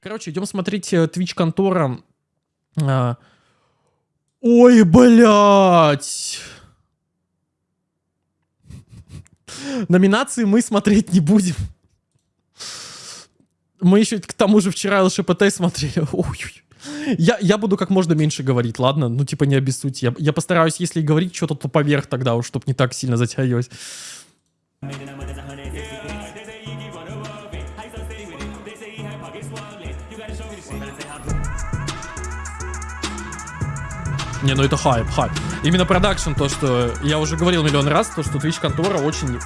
Короче, идем смотреть э, Twitch контора. А, Ой, блядь! Номинации мы смотреть не будем. Мы еще к тому же вчера ЛШПТ смотрели. Ой, я, я буду как можно меньше говорить, ладно? Ну, типа, не обессудьте. Я, я постараюсь, если говорить что-то, то поверх тогда уж, чтобы не так сильно затягивать. Не, ну это хайп, хайп. Именно продакшн, то, что я уже говорил миллион раз, то, что Twitch контора очень...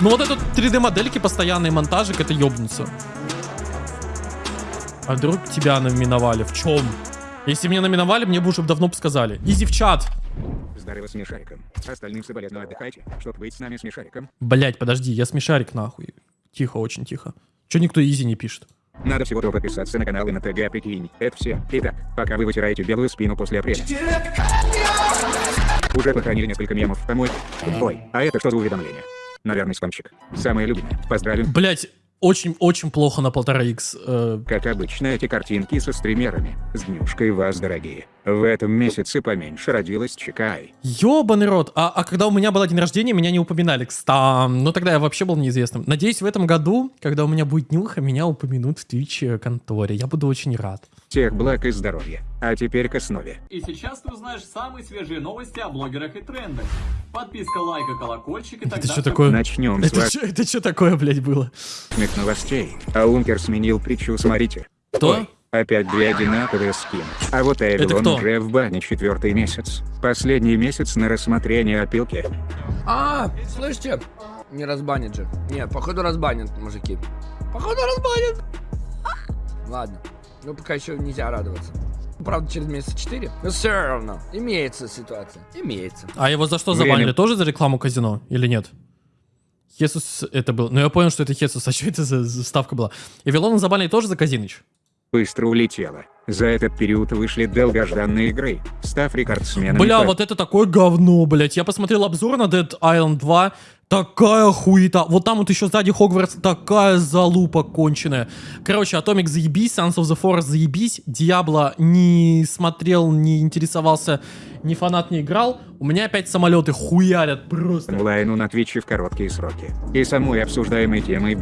Ну вот это 3D-модельки, постоянные монтажик, это ёбнуться. А вдруг тебя номиновали? В чем? Если меня номиновали, мне бы уже давно бы сказали. Easy в чат. Здорово, смешариком. Остальным соболезную отдыхайте, чтоб быть с нами смешариком. Блять, подожди, я смешарик нахуй. Тихо, очень тихо. Че никто easy не пишет? Надо всего-то подписаться на канал и на ТГ, прикинь. Это все. Итак, пока вы вытираете белую спину после апреля. Уже похоронили несколько мемов, помой. Ой, а это что за уведомление? Наверное, спамчик. Самое любимое. Поздравлю. Блять, очень-очень плохо на полтора икс. Э, Как обычно, эти картинки со стримерами. С днюшкой вас, дорогие. В этом месяце поменьше родилась Чикай. Ёбаный рот. А, а когда у меня было день рождения, меня не упоминали. Кстати, ну тогда я вообще был неизвестным. Надеюсь, в этом году, когда у меня будет днюха, меня упомянут в Twitch конторе. Я буду очень рад. Всех благ и здоровья. А теперь к основе. И сейчас ты узнаешь самые свежие новости о блогерах и трендах. Подписка, лайк и колокольчик и так Это что далее. такое? Начнем с Это что это чё такое, блядь, было? важных новостей. А Ункер сменил притчу, смотрите. Кто? Ой, опять две одинаковые скины. А вот Эвилон уже в бане четвертый месяц. Последний месяц на рассмотрение опилки. А, слышите? Не разбанят же. Не, походу разбанят, мужики. Походу разбанят. Ладно. Ну, пока еще нельзя радоваться. Правда, через месяца 4. Но все равно. Имеется ситуация. Имеется. А его за что Время. забанили? Тоже за рекламу казино или нет? Хесус это был. Ну я понял, что это Хесус. А что это за, за ставка была? И Вилона забанили тоже за Казиныч? Быстро улетела. За этот период вышли долгожданные игры, став рекордсменами. Бля, по- вот это такое говно, блядь. Я посмотрел обзор на Dead Island 2. Такая хуета. Вот там вот еще сзади Хогвартс такая залупа конченая. Короче, Atomic заебись, Sons of the Forest заебись. Диабло не смотрел, не интересовался, ни фанат не играл. У меня опять самолеты хуярят просто. онлайну на Твиче в короткие сроки. И самой обсуждаемой темой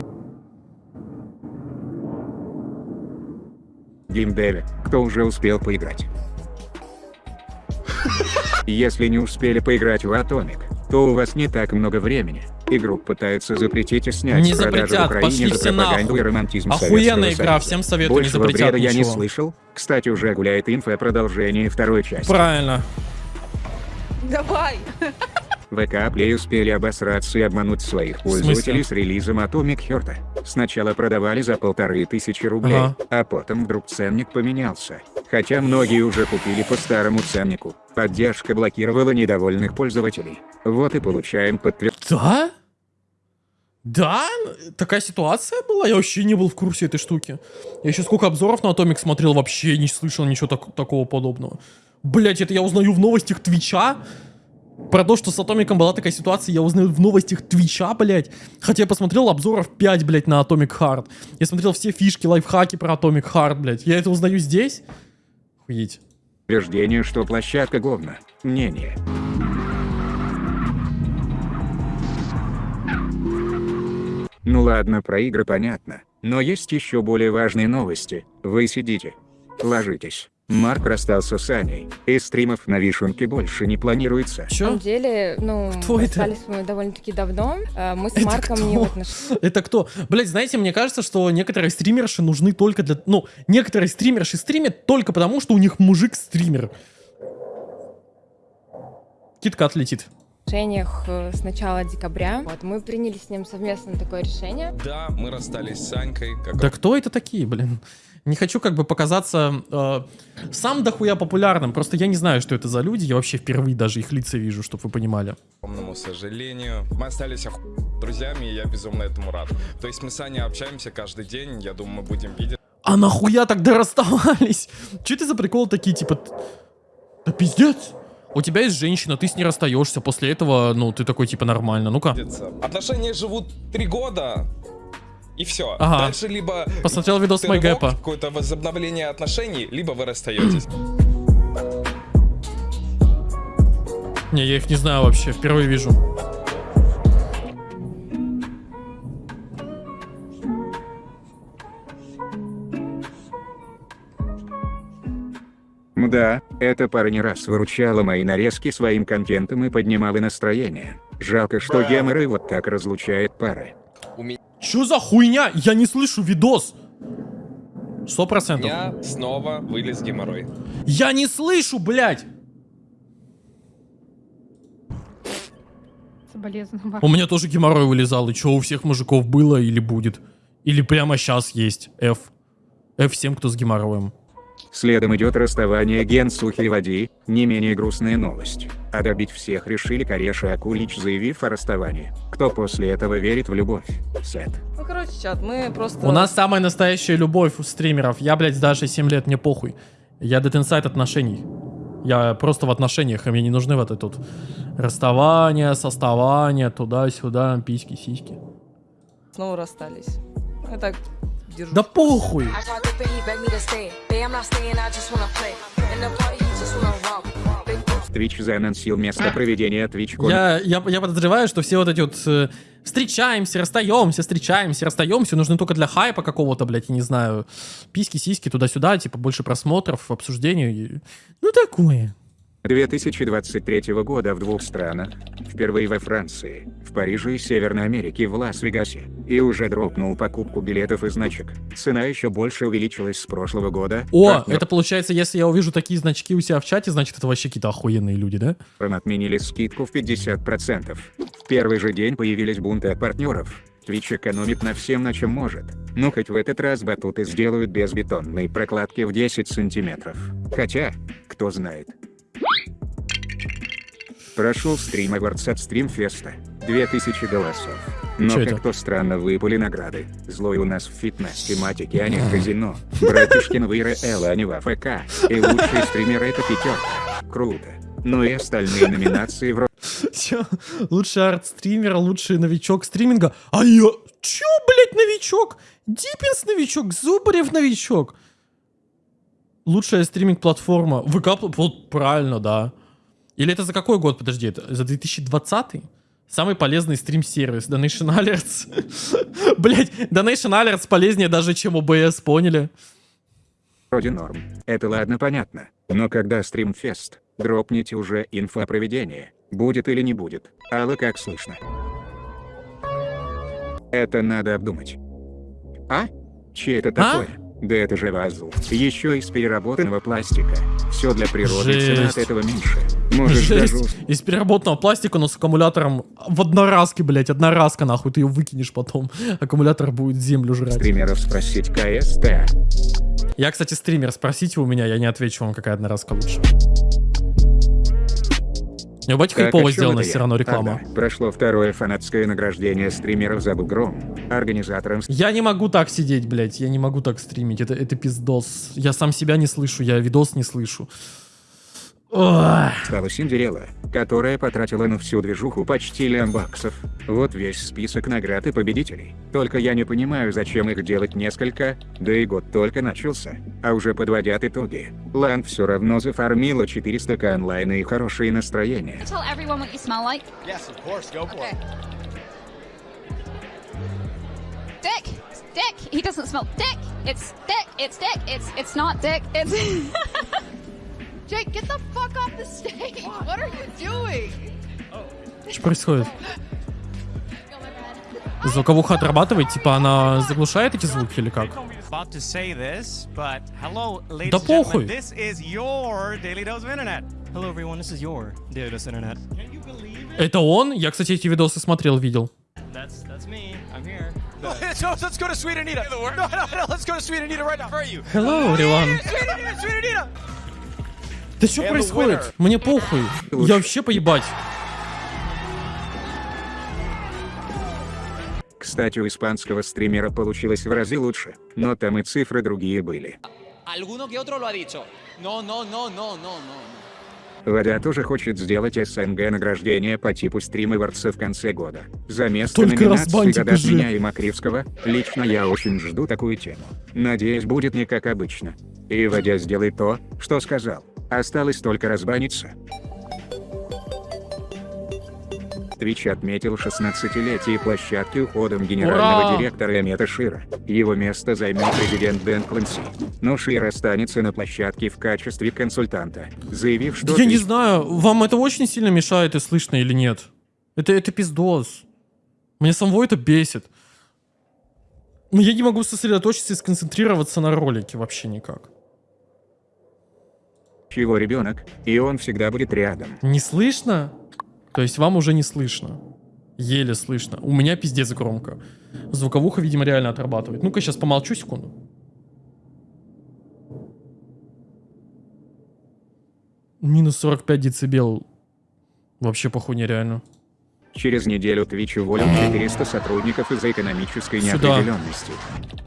геймдеве, кто уже успел поиграть. Если не успели поиграть в Atomic, то у вас не так много времени. Игру пытаются запретить и снять Не с продажи запретят, в Украине пошли за все пропаганду нахуй. и романтизм Охуенная игра, Союза. всем советую, не Большего запретят бреда я не ничего. слышал. Кстати, уже гуляет инфа о продолжении второй части. Правильно. Давай. ВК Play успели обосраться и обмануть своих пользователей с релизом Atomic Heart. Сначала продавали за полторы тысячи рублей, Ага. а потом вдруг ценник поменялся. Хотя многие уже купили по старому ценнику. Поддержка блокировала недовольных пользователей. Вот и получаем подтверждение. Да? Да? Такая ситуация была? Я вообще не был в курсе этой штуки. Я еще сколько обзоров на Atomic смотрел, вообще не слышал ничего так- такого подобного. Блять, это я узнаю в новостях Твича? Про то, что с Атомиком была такая ситуация, я узнаю в новостях Твича, блять. Хотя я посмотрел обзоров 5, блять, на Atomic Heart. Я смотрел все фишки, лайфхаки про Atomic Heart, блять. Я это узнаю здесь? Охуеть. Утверждение, что площадка говна. Мнение. Ну ладно, про игры понятно. Но есть еще более важные новости. Вы сидите. Ложитесь. Марк расстался с Аней. И стримов на вишенке больше не планируется. На Чё? самом деле, ну, Кто это? расстались мы довольно-таки давно. Э, Мы с Это Марком кто? не в отношениях. Это кто? Блять, знаете, мне кажется, что некоторые стримерши нужны только для... Ну, некоторые стримерши стримят только потому, что у них мужик стример. Китка отлетит. отношениях э, с начала декабря. Вот, мы приняли с ним совместно такое решение. Да, мы расстались с Санькой, как Да кто это такие, блин? Не хочу как бы показаться э, сам дохуя популярным, просто я не знаю, что это за люди, я вообще впервые даже их лица вижу, чтобы вы понимали. огромному сожалению. Мы остались оху... друзьями, и я безумно этому рад. То есть мы с Аней общаемся каждый день, я думаю, мы будем видеться. А нахуя тогда расставались? Че это за прикол такие, типа... Да пиздец! У тебя есть женщина, ты с ней расстаешься, после этого, ну, ты такой, типа, нормально. Ну-ка. Отношения живут три года, И все. Ага. Дальше либо Посмотрел видос Майгэпа. какое-то возобновление отношений, либо вы расстаетесь. Не, я их не знаю вообще, впервые вижу. Да, эта пара не раз выручала мои нарезки своим контентом и поднимала настроение. Жалко, что геморрой вот так разлучает пары. Чё за хуйня? Я не слышу видос. Сто процентов. меня снова вылез геморрой. Я не слышу, блядь. У меня тоже геморрой вылезал. И чё у всех мужиков было или будет? Или прямо сейчас есть? F. F всем, кто с геморроем. Следом идет расставание Ген Сухи Води, не менее грустная новость. А добить всех решили Кореш и Акулич, заявив о расставании. Кто после этого верит в любовь? Сет. Ну, короче, чат, мы просто... У нас самая настоящая любовь у стримеров. Я, блядь, даже 7 лет, мне похуй. Я Dead Inside отношений. Я просто в отношениях, и мне не нужны вот это тут расставание, составание, туда-сюда, письки, сиськи. снова расстались. Я так держу. Да похуй! Twitch заанонсил место проведения TwitchCon. Я, я, я подозреваю, что все вот эти вот э, встречаемся, расстаемся, встречаемся, расстаемся, нужны только для хайпа какого-то, блядь, я не знаю, письки, сиськи, туда-сюда, типа больше просмотров, обсуждений. Ну такое. 2023 года в двух странах. Впервые во Франции, в Париже и Северной Америке в Лас-Вегасе. И уже дропнул покупку билетов и значек. Цена еще больше увеличилась с прошлого года. О, Партнерам это получается, если я увижу такие значки у себя в чате, значит это вообще какие-то охуенные люди, да? отменили скидку в 50%. В первый же день появились бунты от партнеров. Twitch экономит на всем, на чем может. Ну хоть в этот раз батуты сделают без бетонной прокладки в 10 сантиметров. Хотя, кто знает. Прошел стрим Awards от Стримфеста. 2000 голосов. Но как-то странно выпали награды. Злой у нас в фитнес-тематике, а не в казино. Братишкин Вира Элла, а не в АФК. И лучший стример это пятерка. Круто. Ну и остальные номинации в Чё? Лучший арт-стример, лучший новичок стриминга. А я... Чё, блядь, новичок? Диппинс новичок, Зубарев новичок. Лучшая стриминг-платформа. ВК... Вот правильно, да. Или это за какой год, подожди, это за 2020? Самый полезный стрим-сервис. Donation Alerts. Блять, Donation Alerts полезнее даже, чем OBS, поняли? вроде норм. Это ладно понятно. Но когда стримфест, дропните уже инфо о проведении. Будет или не будет. Алла как слышно? Это надо обдумать. А? Че это такое? Да это же вазл. Еще из переработанного пластика. Все для природы, и цена от Жесть. этого меньше. Даже... Жесть. Из переработанного пластика, но с аккумулятором в одноразке, блять, одноразка, нахуй, ты ее выкинешь потом. Аккумулятор будет землю жрать. стримеров спросить КСТ. Я, кстати, стример, спросите у меня, я не отвечу вам, какая одноразка лучше. Не бать Так, хайпово о чём сделано это я? все равно реклама. Ага, Прошло второе фанатское награждение стримеров за бугром. Организатором Я не могу так сидеть, блядь, я не могу так стримить, это, это пиздос. Я сам себя не слышу, я видос не слышу. Стала Синдерелла, которая потратила на всю движуху почти лям баксов. Вот весь список наград и победителей. Только я не понимаю, зачем их делать несколько, да и год только начался. А уже подводят итоги. Лан все равно зафармила 400к онлайна и хорошее настроение. Dick. He doesn't smell dick. It's dick. It's dick. It's it's not dick. It's Jake, get the fuck off the stage. What are you doing? Что происходит? Звуковуха отрабатывает, типа она заглушает эти звуки или как? Да похуй. This is your Daily Dose of Internet. Hello, everyone. This is your Daily Dose of Internet. Can you believe it? Это он? Я, кстати, эти видосы смотрел, видел. That's that's me. I'm here. so let's go to Sweet Anita. No, no, no. Let's go to Sweet Anita right now. For you. Hello, everyone. Sweet Anita, Sweet Anita. Да что происходит? winner. Мне похуй. Я вообще поебать. Кстати, у испанского стримера получилось в разы лучше, но там и цифры другие были. Водя тоже хочет сделать СНГ награждение по типу стримерца в конце года. За место Только номинации года от меня и Макривского, лично я очень жду такую тему. Надеюсь, будет не как обычно. И Водя сделает то, что сказал. Осталось только разбаниться. Twitch отметил 16-летие площадки уходом генерального Ура! директора Эмета Шира. Его место займет президент Дэн Клэнси. Но Шир останется на площадке в качестве консультанта, заявив, что... Я не Twitch знаю, вам это очень сильно мешает и слышно или нет? Это, это пиздос. Мне самого это бесит. Но я не могу сосредоточиться и сконцентрироваться на ролике вообще никак. Его ребенок, и он всегда будет рядом. Не слышно? То есть вам уже не слышно. Еле слышно. У меня пиздец громко. Звуковуха, видимо, реально отрабатывает. Ну-ка, сейчас помолчу секунду. Минус 45 децибел. Вообще похуй нереально. Через неделю Twitch уволил 400 сотрудников из-за экономической Сюда. неопределенности.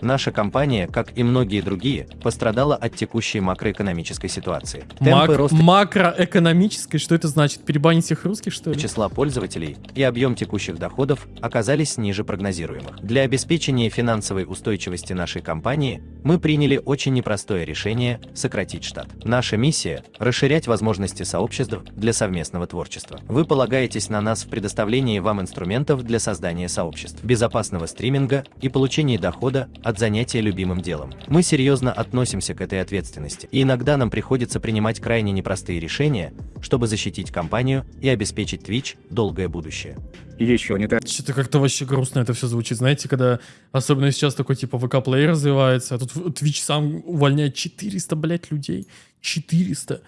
Наша компания, как и многие другие, пострадала от текущей макроэкономической ситуации. Мак- Темпы роста макроэкономической, что это значит? Перебанить всех русских, что ли? числа пользователей и объем текущих доходов оказались ниже прогнозируемых. Для обеспечения финансовой устойчивости нашей компании мы приняли очень непростое решение сократить штат. Наша миссия – расширять возможности сообществ для совместного творчества. Вы полагаетесь на нас в предоставлении вам инструментов для создания сообществ, безопасного стриминга и получения дохода от занятия любимым делом. Мы серьезно относимся к этой ответственности, и иногда нам приходится принимать крайне непростые решения, чтобы защитить компанию и обеспечить Twitch долгое будущее. Еще не так. Что-то как-то вообще грустно это все звучит. Знаете, когда особенно сейчас такой типа ВК-плей развивается, а тут Twitch сам увольняет 400, блядь, людей. 400.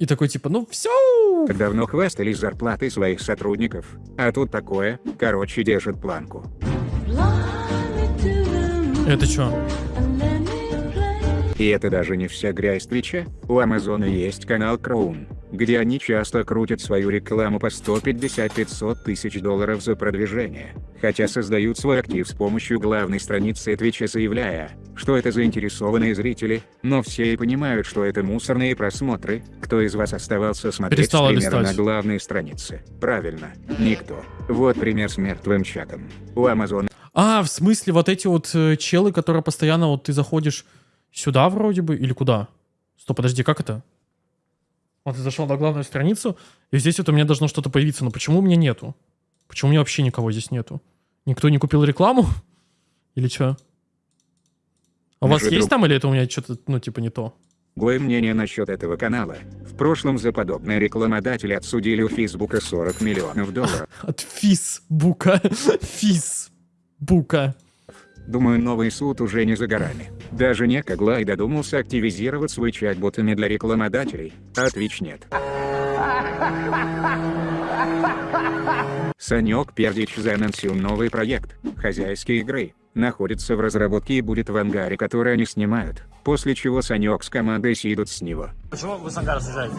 И такой типа, ну все. Давно хвастались зарплатой своих сотрудников, а тут такое, короче, держит планку. Это что? И это даже не вся грязь Твича. У Амазона есть канал Кроун, где они часто крутят свою рекламу по 150-500 тысяч долларов за продвижение, хотя создают свой актив с помощью главной страницы Твича, заявляя, что это заинтересованные зрители, но все и понимают, что это мусорные просмотры. Кто из вас оставался смотреть Перестала стримера листать. на главной странице? Правильно, никто. Вот пример с мертвым чатом. У Амазона А, в смысле, вот эти вот э, челы, которые постоянно вот ты заходишь сюда вроде бы, или куда? Стоп, подожди, как это? Вот ты зашел на главную страницу, и здесь вот у меня должно что-то появиться, но почему у меня нету? Почему у меня вообще никого здесь нету? Никто не купил рекламу? Или что? А у вас есть друг- там, или это у меня что-то, ну, типа, не то? Другое мнение насчет этого канала. В прошлом за подобное рекламодатели отсудили у Фейсбука 40 миллионов долларов. От Фисбука. Фисбука. Думаю, новый суд уже не за горами. Даже Нека Глай додумался активизировать свой чат ботами для рекламодателей, а Twitch нет. Санек Пердич заанонсил новый проект «Хозяйские игры». Находится в разработке и будет в ангаре, который они снимают. После чего Санек с командой съедут с него. Почему вы с Ангара съезжаете?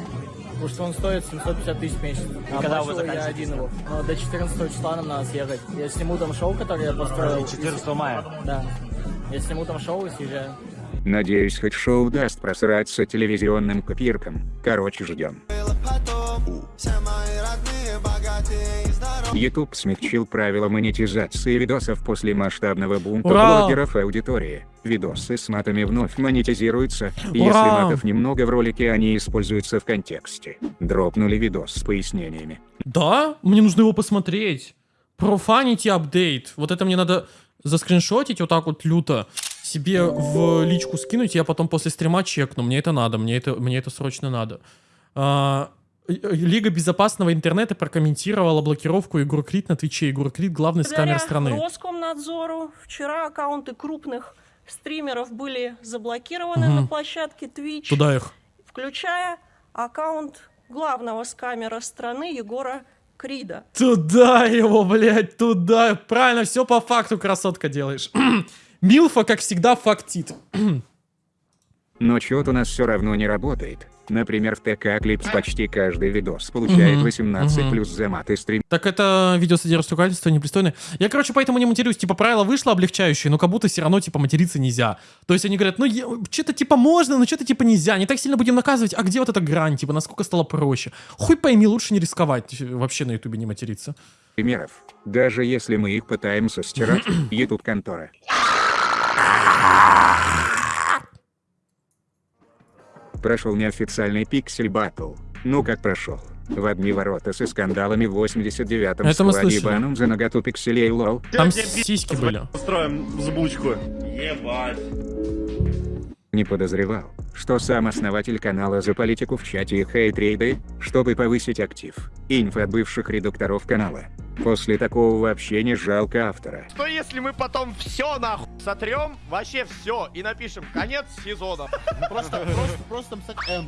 Потому что он стоит 750 тысяч в месяц. А когда вы оплачиваю я заканчиваете один его. Но до 14 числа нам надо съехать. Я сниму там шоу, которое я построил. 14 мая? Да. Я сниму там шоу и съезжаю. Надеюсь, хоть шоу даст просраться телевизионным копиркам. Короче, ждем. YouTube смягчил правила монетизации видосов после масштабного бунта Ура! блогеров и аудитории. Видосы с матами вновь монетизируются, и если Ура! матов немного в ролике, они используются в контексте. Дропнули видос с пояснениями. Да? Мне нужно его посмотреть. Профанити апдейт. Вот это мне надо заскриншотить вот так вот люто. Себе в личку скинуть, я потом после стрима чекну. Мне это надо, мне это, мне это срочно надо. А, э, Лига безопасного интернета прокомментировала блокировку Егор Крид на Твиче. Егор Крид главный скамер страны. Роскомнадзору вчера аккаунты крупных стримеров были заблокированы Мгм. на площадке Twitch, Туда их. включая аккаунт главного скамера страны Егора Крида. Туда его, блядь, туда. Правильно, все по факту, красотка делаешь. Милфа, как всегда, фактит. Но чё-то у нас все равно не работает. Например, в ТК Клипс почти каждый видос получает Мгм, 18 мгм. плюс за мат и стрим. Так это видео содержит ругательство непристойное. Я, короче, поэтому не матерюсь. Типа, правило вышло облегчающее, но как будто все равно, типа, материться нельзя. То есть они говорят, ну, что-то типа можно, но что-то типа нельзя. Не так сильно будем наказывать. А где вот эта грань? Типа, насколько стало проще? Хуй пойми, лучше не рисковать. э, Вообще на ютубе не материться. примеров. Даже если мы их пытаемся стирать, YouTube Прошел неофициальный пиксель батл. Ну как прошел? В одни ворота со скандалами в 89-м Это мы слышали. баном за наготу пикселей лол. Там сиськи были. Устроим взбучку. Ебать. Не подозревал, что сам основатель канала за политику в чате и хейт-рейды, чтобы повысить актив. Инфа от бывших редакторов канала. После такого вообще не жалко автора. Что если мы потом все нахуй сотрем, вообще все, и напишем конец сезона? Просто, просто, просто написать М.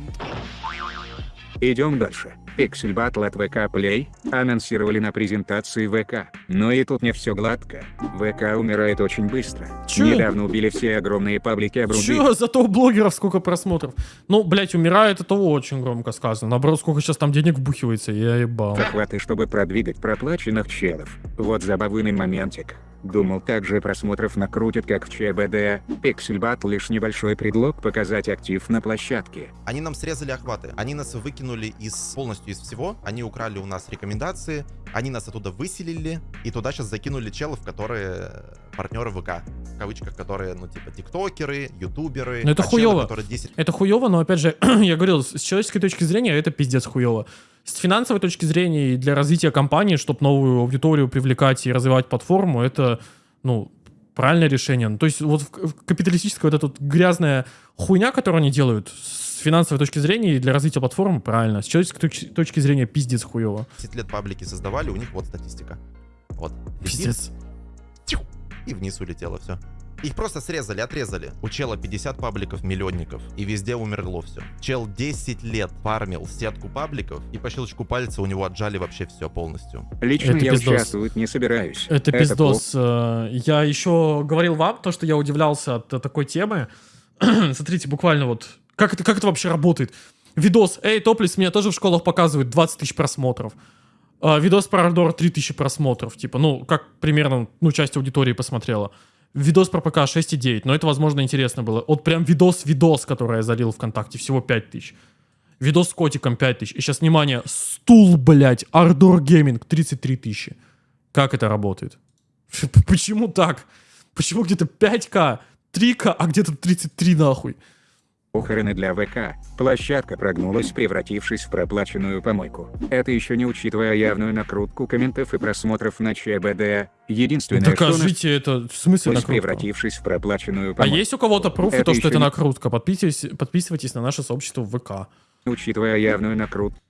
Идем дальше. Пиксель Батл от ВК Play анонсировали на презентации ВК. Но и тут не все гладко. ВК умирает очень быстро. Чё? Недавно убили все огромные паблики обрубили. Чё, зато у блогеров сколько просмотров. Ну, блять, умирает, это очень громко сказано. Наоборот, сколько сейчас там денег вбухивается, я ебал. Захваты, чтобы продвигать проплаченных челов. Вот забавный моментик. Думал, также просмотров накрутит, как в ЧБД. Пиксель Батл лишь небольшой предлог показать актив на площадке. Они нам срезали охваты, они нас выкинули из полностью из всего, они украли у нас рекомендации, они нас оттуда выселили, и туда сейчас закинули челов, которые партнеры ВК, в кавычках, которые, ну, типа, тиктокеры, ютуберы. Ну это а челы, хуёво. которые 10 Это хуёво, но опять же, я говорил, с человеческой точки зрения это пиздец хуёво. С финансовой точки зрения и для развития компании, чтобы новую аудиторию привлекать и развивать платформу, это, ну, правильное решение. Ну, То есть вот капиталистическая вот эта вот грязная хуйня, которую они делают, с финансовой точки зрения и для развития платформы, правильно. С человеческой точки, зрения пиздец хуёво. 10 лет паблики создавали, у них вот статистика. Вот. Летит, Пиздец. и вниз улетело все. Их просто срезали, отрезали. У чела 50 пабликов, миллионников, и везде умерло все. Чел 10 лет фармил сетку пабликов, и по щелчку пальца у него отжали вообще все полностью. Лично Это я пиздос. участвовать не собираюсь. Это плохо. пиздос. Э, Я еще говорил вам то, что я удивлялся от э, такой темы. Смотрите, буквально вот, как это, как это вообще работает? Видос, эй, топлис, меня тоже в школах показывают 20 тысяч просмотров. А, видос про Ardor 3 тысячи просмотров. Типа, ну, как примерно, ну, часть аудитории посмотрела. Видос про ПК 6,9, но это, возможно, интересно было. Вот прям видос-видос, который я залил ВКонтакте, всего 5 тысяч. Видос с котиком 5 тысяч. И сейчас, внимание, стул, блядь, Ardor Gaming 33 тысячи. Как это работает? Почему так? Почему где-то 5к, 3к, а где-то 33 нахуй? Похороны для ВК. Площадка прогнулась, превратившись в проплаченную помойку. Это еще не учитывая явную накрутку комментов и просмотров на ЧБД. Единственное, что Докажите это. В смысле накрутка? превратившись в проплаченную А помойку. есть у кого-то пруфы, то, что это не- накрутка? Подписывайтесь, подписывайтесь на наше сообщество в ВК. Учитывая явную накрутку.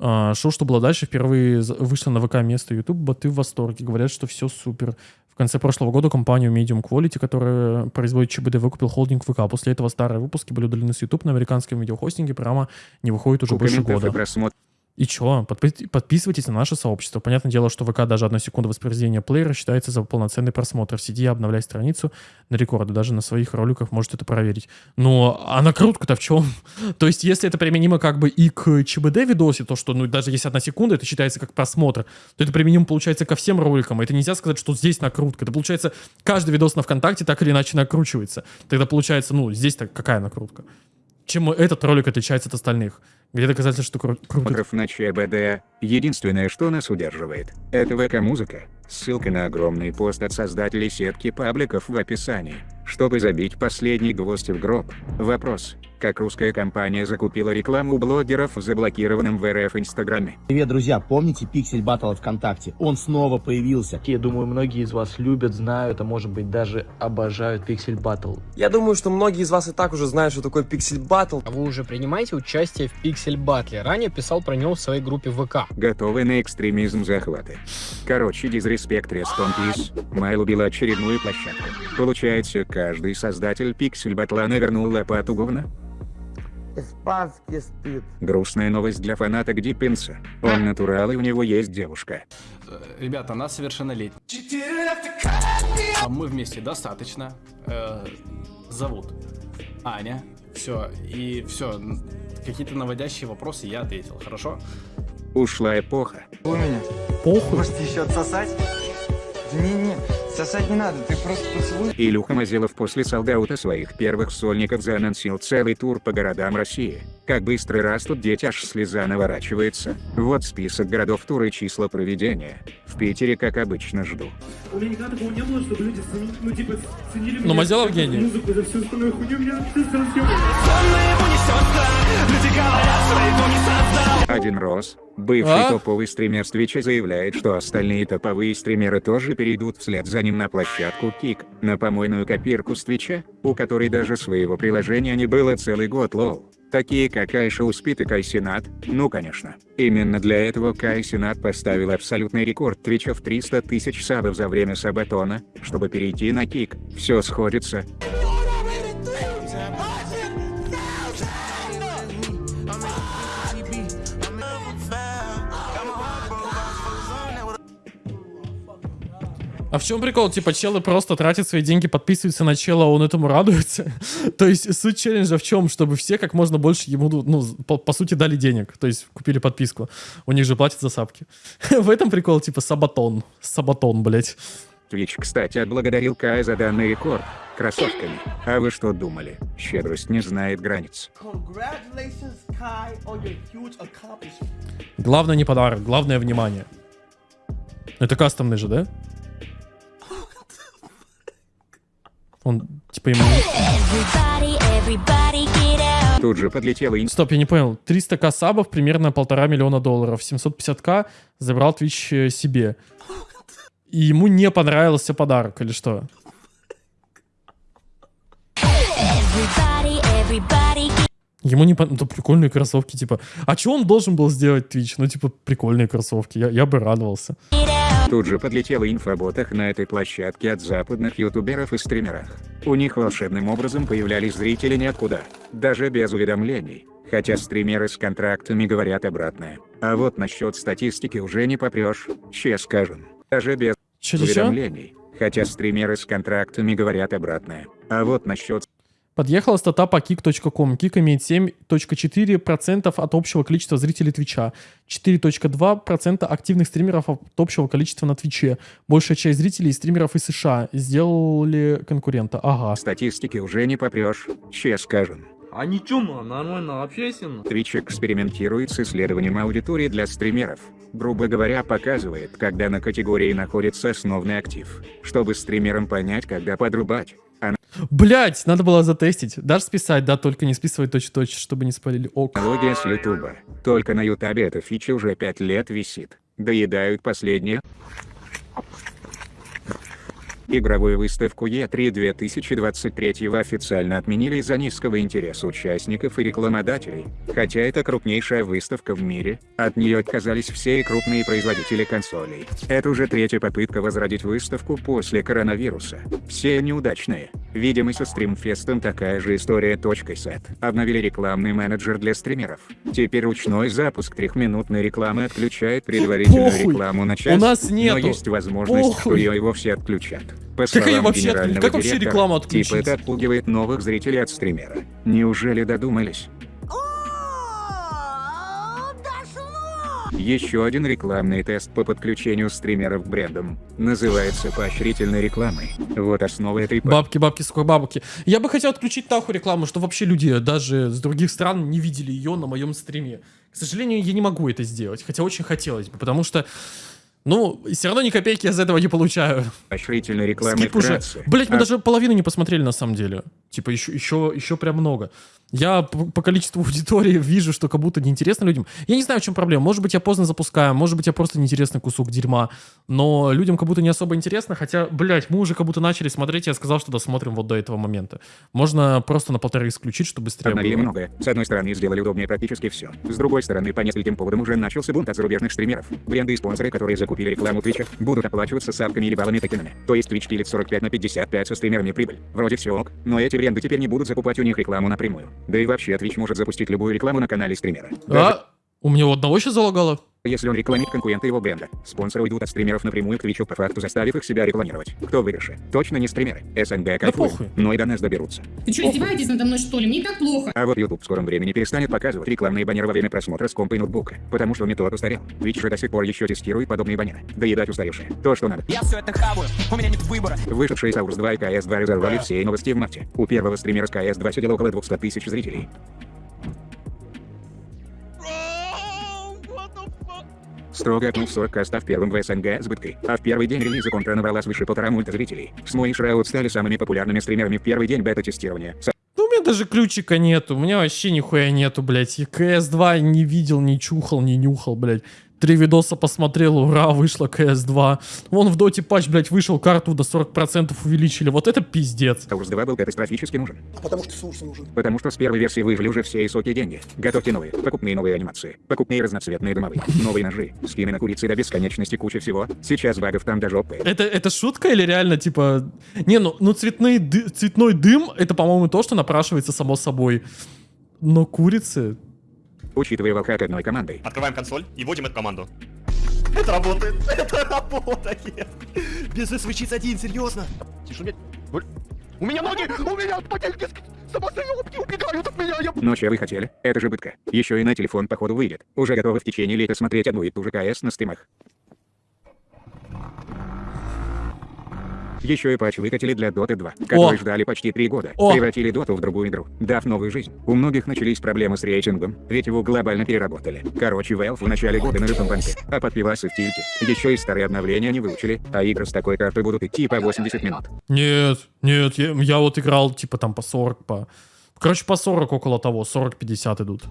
А, шоу, что было дальше, впервые вышло на ВК место YouTube, боты в восторге, говорят, что все супер. В конце прошлого года компанию Medium Quality, которая производит ЧБД, выкупил холдинг ВК. После этого старые выпуски были удалены с YouTube на американском видеохостинге, прямо не выходит уже больше комментов года. и просмотров. И чё? Подпи- подписывайтесь на наше сообщество. Понятное дело, что ВК даже одна секунда воспроизведения плеера считается за полноценный просмотр. Сиди обновляй страницу на рекорды. Даже на своих роликах можете это проверить. Но а накрутка-то в чем? то есть, если это применимо как бы и к ЧБД видосе, то что, ну, даже если одна секунда, это считается как просмотр, то это применимо, получается, ко всем роликам. Это нельзя сказать, что здесь накрутка. Это, получается, каждый видос на ВКонтакте так или иначе накручивается. Тогда получается, ну, здесь-то какая накрутка? Чем этот ролик отличается от остальных? Где доказательство, что кру- круто? просмотров на ЧБД. Единственное, что нас удерживает, это ВК-музыка. Ссылка на огромный пост от создателей сетки пабликов в описании. Чтобы забить последний гвоздь в гроб. Вопрос. Как русская компания закупила рекламу блогеров в заблокированном в РФ Инстаграме? Привет, друзья, помните Пиксель Батл ВКонтакте? Он снова появился. Я думаю, многие из вас любят, знают, а может быть даже обожают Пиксель Батл. Я думаю, что многие из вас и так уже знают, что такое Pixel Battle. А вы уже принимаете участие в Пиксель Батле? Ранее писал про него в своей группе ВК. Готовы на экстремизм захваты. Короче, дизреспект Рестон Пис. Майл убила очередную площадку. Получается, каждый создатель пиксель батла навернул лопату говна? Испанский стыд. Грустная новость для фаната Гдиппинса. Он натурал и у него есть девушка. Ребята, она совершеннолетняя. А мы вместе достаточно. Э, зовут Аня. Все, и все. Какие-то наводящие вопросы я ответил, хорошо? Ушла эпоха. У меня. Похуй. Может еще отсосать? Не-не, сосать не надо, ты просто поцелуй. Илюха Мазилов после солдаута своих первых сольников заанонсил целый тур по городам России. Как быстро растут дети, аж слеза наворачивается. Вот список городов тура и числа проведения. В Питере, как обычно, жду. У меня никогда такого не было, чтобы люди ну, типа, ценили Ну, меня Мазилов гений. музыку, за всю остальную хуйню. Меня совсем... Adin Ross, бывший А? топовый стример с Твича заявляет, что остальные топовые стримеры тоже перейдут вслед за ним на площадку Kick, на помойную копирку с Твича, у которой даже своего приложения не было целый год лол. Такие как IShowSpeed и Kai Cenat, ну конечно. Именно для этого Kai Cenat поставил абсолютный рекорд Твича в 300 тысяч сабов за время Сабатона, чтобы перейти на Kick. Все сходится. А в чем прикол? Типа, челы просто тратят свои деньги, подписываются на чела, а он этому радуется. То есть суть челленджа в чем? Чтобы все как можно больше ему, ну, по, по сути, дали денег. То есть купили подписку. У них же платят за сапки. В этом прикол, типа, сабатон. Сабатон, блять. Twitch, кстати, отблагодарил Кая за данный рекорд. Кроссовками. А вы что думали? Щедрость не знает границ. Congratulations, Kai, on your huge accomplishment. Главное не подарок, главное внимание. Это кастомный же, да? Он, типа, ему... Тут же подлетела ин... Стоп, я не понял. 300к сабов, примерно полтора миллиона долларов. 750к забрал Twitch э, себе. И ему не понравился подарок, или что? Ему не понравились. прикольные кроссовки, типа. А что он должен был сделать Twitch? Ну, типа, прикольные кроссовки. Я, я бы радовался. Тут же подлетела инфа о ботах на этой площадке от западных ютуберов и стримерах. У них волшебным образом появлялись зрители ниоткуда, даже без уведомлений. Хотя стримеры с контрактами говорят обратное. А вот насчет статистики уже не попрешь, че скажем. Даже без чё? уведомлений. Хотя стримеры с контрактами говорят обратное. А вот насчет Подъехала стата по kick.com. Кик имеет 7.4% от общего количества зрителей Твича, 4.2% активных стримеров от общего количества на Твиче. Большая часть зрителей и стримеров из США сделали конкурента. Ага. статистики уже не попрешь, че скажем. А ничего, нормально общайся. Twitch экспериментирует с исследованием аудитории для стримеров. Грубо говоря, показывает, когда на категории находится основной актив, чтобы стримерам понять, когда подрубать. Блять, надо было затестить. Дашь списать, да, только не списывай точь-точь, чтобы не спалили. Ок. аналогия с Ютуба. Только на Ютабе эта фича уже 5 лет висит. Доедают последнее. Игровую выставку E3 2023 официально отменили из-за низкого интереса участников и рекламодателей. Хотя это крупнейшая выставка в мире, от нее отказались все крупные производители консолей. Это уже третья попытка возродить выставку после коронавируса. Все неудачные. Видимо со стримфестом такая же история. Сет. Обновили рекламный менеджер для стримеров. Теперь ручной запуск трехминутной рекламы отключает предварительную Похуй. рекламу на час. У нас Но нету. есть возможность, что Похуй. ее и вовсе отключат. По Как ее словам вообще генерального Как вообще рекламу отключить? Типа это отпугивает новых зрителей от стримера. Неужели додумались? Еще один рекламный тест по подключению стримеров к брендам. Называется поощрительной рекламой. Вот основа этой по- Бабки, бабки, сколько бабки. Я бы хотел отключить нахуй рекламу, чтобы вообще люди даже с других стран не видели ее на моем стриме. К сожалению, я не могу это сделать, хотя очень хотелось бы, потому что, ну, все равно ни копейки я за этого не получаю. поощрительной рекламы Скип уже. Блять, мы А даже половину не посмотрели на самом деле. Типа еще, еще, еще прям много. Я по, по количеству аудитории вижу, что как будто неинтересно людям. Я не знаю, в чем проблема. Может быть, я поздно запускаю, может быть, я просто неинтересный кусок дерьма. Но людям как будто не особо интересно, хотя, блять, мы уже как будто начали смотреть, я сказал, что досмотрим вот до этого момента. Можно просто на полторы исключить, чтобы быстрее Обновили было. многое. С одной стороны, сделали удобнее практически все. С другой стороны, по нескольким поводам уже начался бунт от зарубежных стримеров. Бренды и спонсоры, которые закупили рекламу Твича, будут оплачиваться сапками или баллами токенами. То есть Twitch пилит 45 на 55 со стримерами прибыль. Вроде все ок, но эти бренды теперь не будут закупать у них рекламу напрямую. Да и вообще Twitch может запустить любую рекламу на канале стримера. Даже А, у меня у одного сейчас залагало. Если он рекламит конкурента его бренда, спонсоры уйдут от стримеров напрямую к Твичу по факту заставив их себя рекламировать. Кто выигрыше? Точно не стримеры. СНГ кайфуем, похуй. но и до нас доберутся. Ты что, издеваетесь надо мной, что ли? Мне так плохо. А вот YouTube в скором времени перестанет показывать рекламные баннеры во время просмотра с компа и ноутбука, потому что метод устарел. Twitch же до сих пор еще тестирует подобные баннеры. Доедать устаревшие. То, что надо. Я все это хаваю, у меня нет выбора. Вышедшие Саурс 2 и КС 2 разорвали все новости в марте. У первого стримера с КС 2 сидело около 200 тысяч зрителей. Строго отнул 40 к став первым в СНГ с быткой. А в первый день релиза контра набрала свыше полтора мульта зрителей. Смой и Шраут стали самыми популярными стримерами в первый день бета-тестирования. Ну, у меня даже ключика нету. У меня вообще нихуя нету, блядь. И КС-2 не видел, не чухал, не нюхал, блядь. Три видоса посмотрел, ура, вышла КС-2. Вон в доте патч, блядь, вышел, карту до 40% увеличили. Вот это пиздец. Саурс 2 был катастрофически нужен. А потому что Сурс нужен. Потому что с первой версии выжили уже все высокие деньги. Готовьте новые, покупные новые анимации, покупные разноцветные домовые, новые ножи, скины на курицы до бесконечности куча всего. Сейчас багов там до жопы. Это, это шутка или реально, типа... Не, ну, ну цветные ды- цветной дым, это, по-моему, то, что напрашивается само собой. Но курицы... Учитывая волка одной командой. Открываем консоль и вводим эту команду. Это работает! Это работает! Без свечиц один, серьезно! Тише, блядь. Боль. У меня ноги! У меня ботинки с- самострелки убегают от меня! Я... Но че вы хотели? Это же бытка. Еще и на телефон походу выйдет. Уже готовы в течение лета смотреть одну и ту же КС на стримах. Еще и патч выкатили для Dota 2, который ждали почти три года. О! Превратили Доту в другую игру, дав новую жизнь. У многих начались проблемы с рейтингом, ведь его глобально переработали. Короче, Valve в начале года на житом банке, а под пивасы в тильте. Еще и старые обновления не выучили, а игры с такой картой будут идти по 80 минут. Нет, нет, я, я вот играл, типа, там по 40, по... Короче, по 40 около того, 40-50 идут.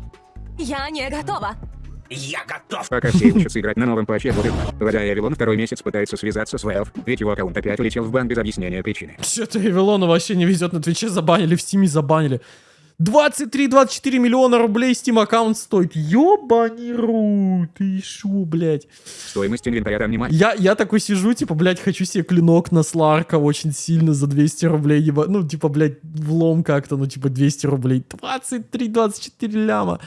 Я не готова. Я готов! Пока все учатся играть на новом патче Dota 2. Вода и Авилон второй месяц пытается связаться с Valve, ведь его аккаунт опять улетел в бан без объяснения причины. Что-то Эвелона вообще не везет на Твиче, забанили, в Стиме забанили. 23-24 миллиона рублей Steam аккаунт стоит. Ёбани ру, ты шо, блядь. Стоимость инвентаря там не мать. Я, я такой сижу, типа, блядь, хочу себе клинок на Сларка очень сильно за 200 рублей. еба- Ну, типа, блядь, влом как-то, ну, типа, 200 рублей. 23-24 ляма.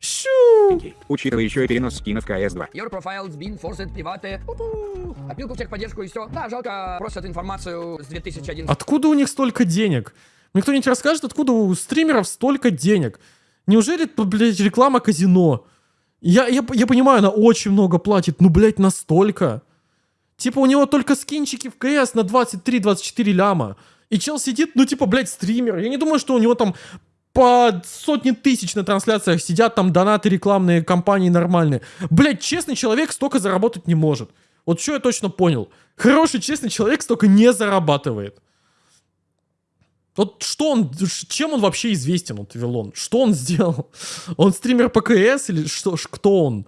Шу! Учитывая еще и перенос скинов CS2. Your profile's been forced private. Опилку в техподдержку и все. Да, жалко, просят информацию с 2011. Откуда у них столько денег? Мне кто-нибудь расскажет, откуда у стримеров столько денег? Неужели это, блядь, реклама казино? Я, я, я понимаю, она очень много платит, ну, блядь, настолько. Типа у него только скинчики в КС на 23-24 ляма. И чел сидит, ну, типа, блядь, стример. Я не думаю, что у него там по сотни тысяч на трансляциях сидят там донаты рекламные компании нормальные. Блядь, честный человек столько заработать не может. Вот что я точно понял. Хороший, честный человек столько не зарабатывает. Вот что он, чем он вообще известен, вот Вилон? Что он сделал? Он стример по КС или что, кто он?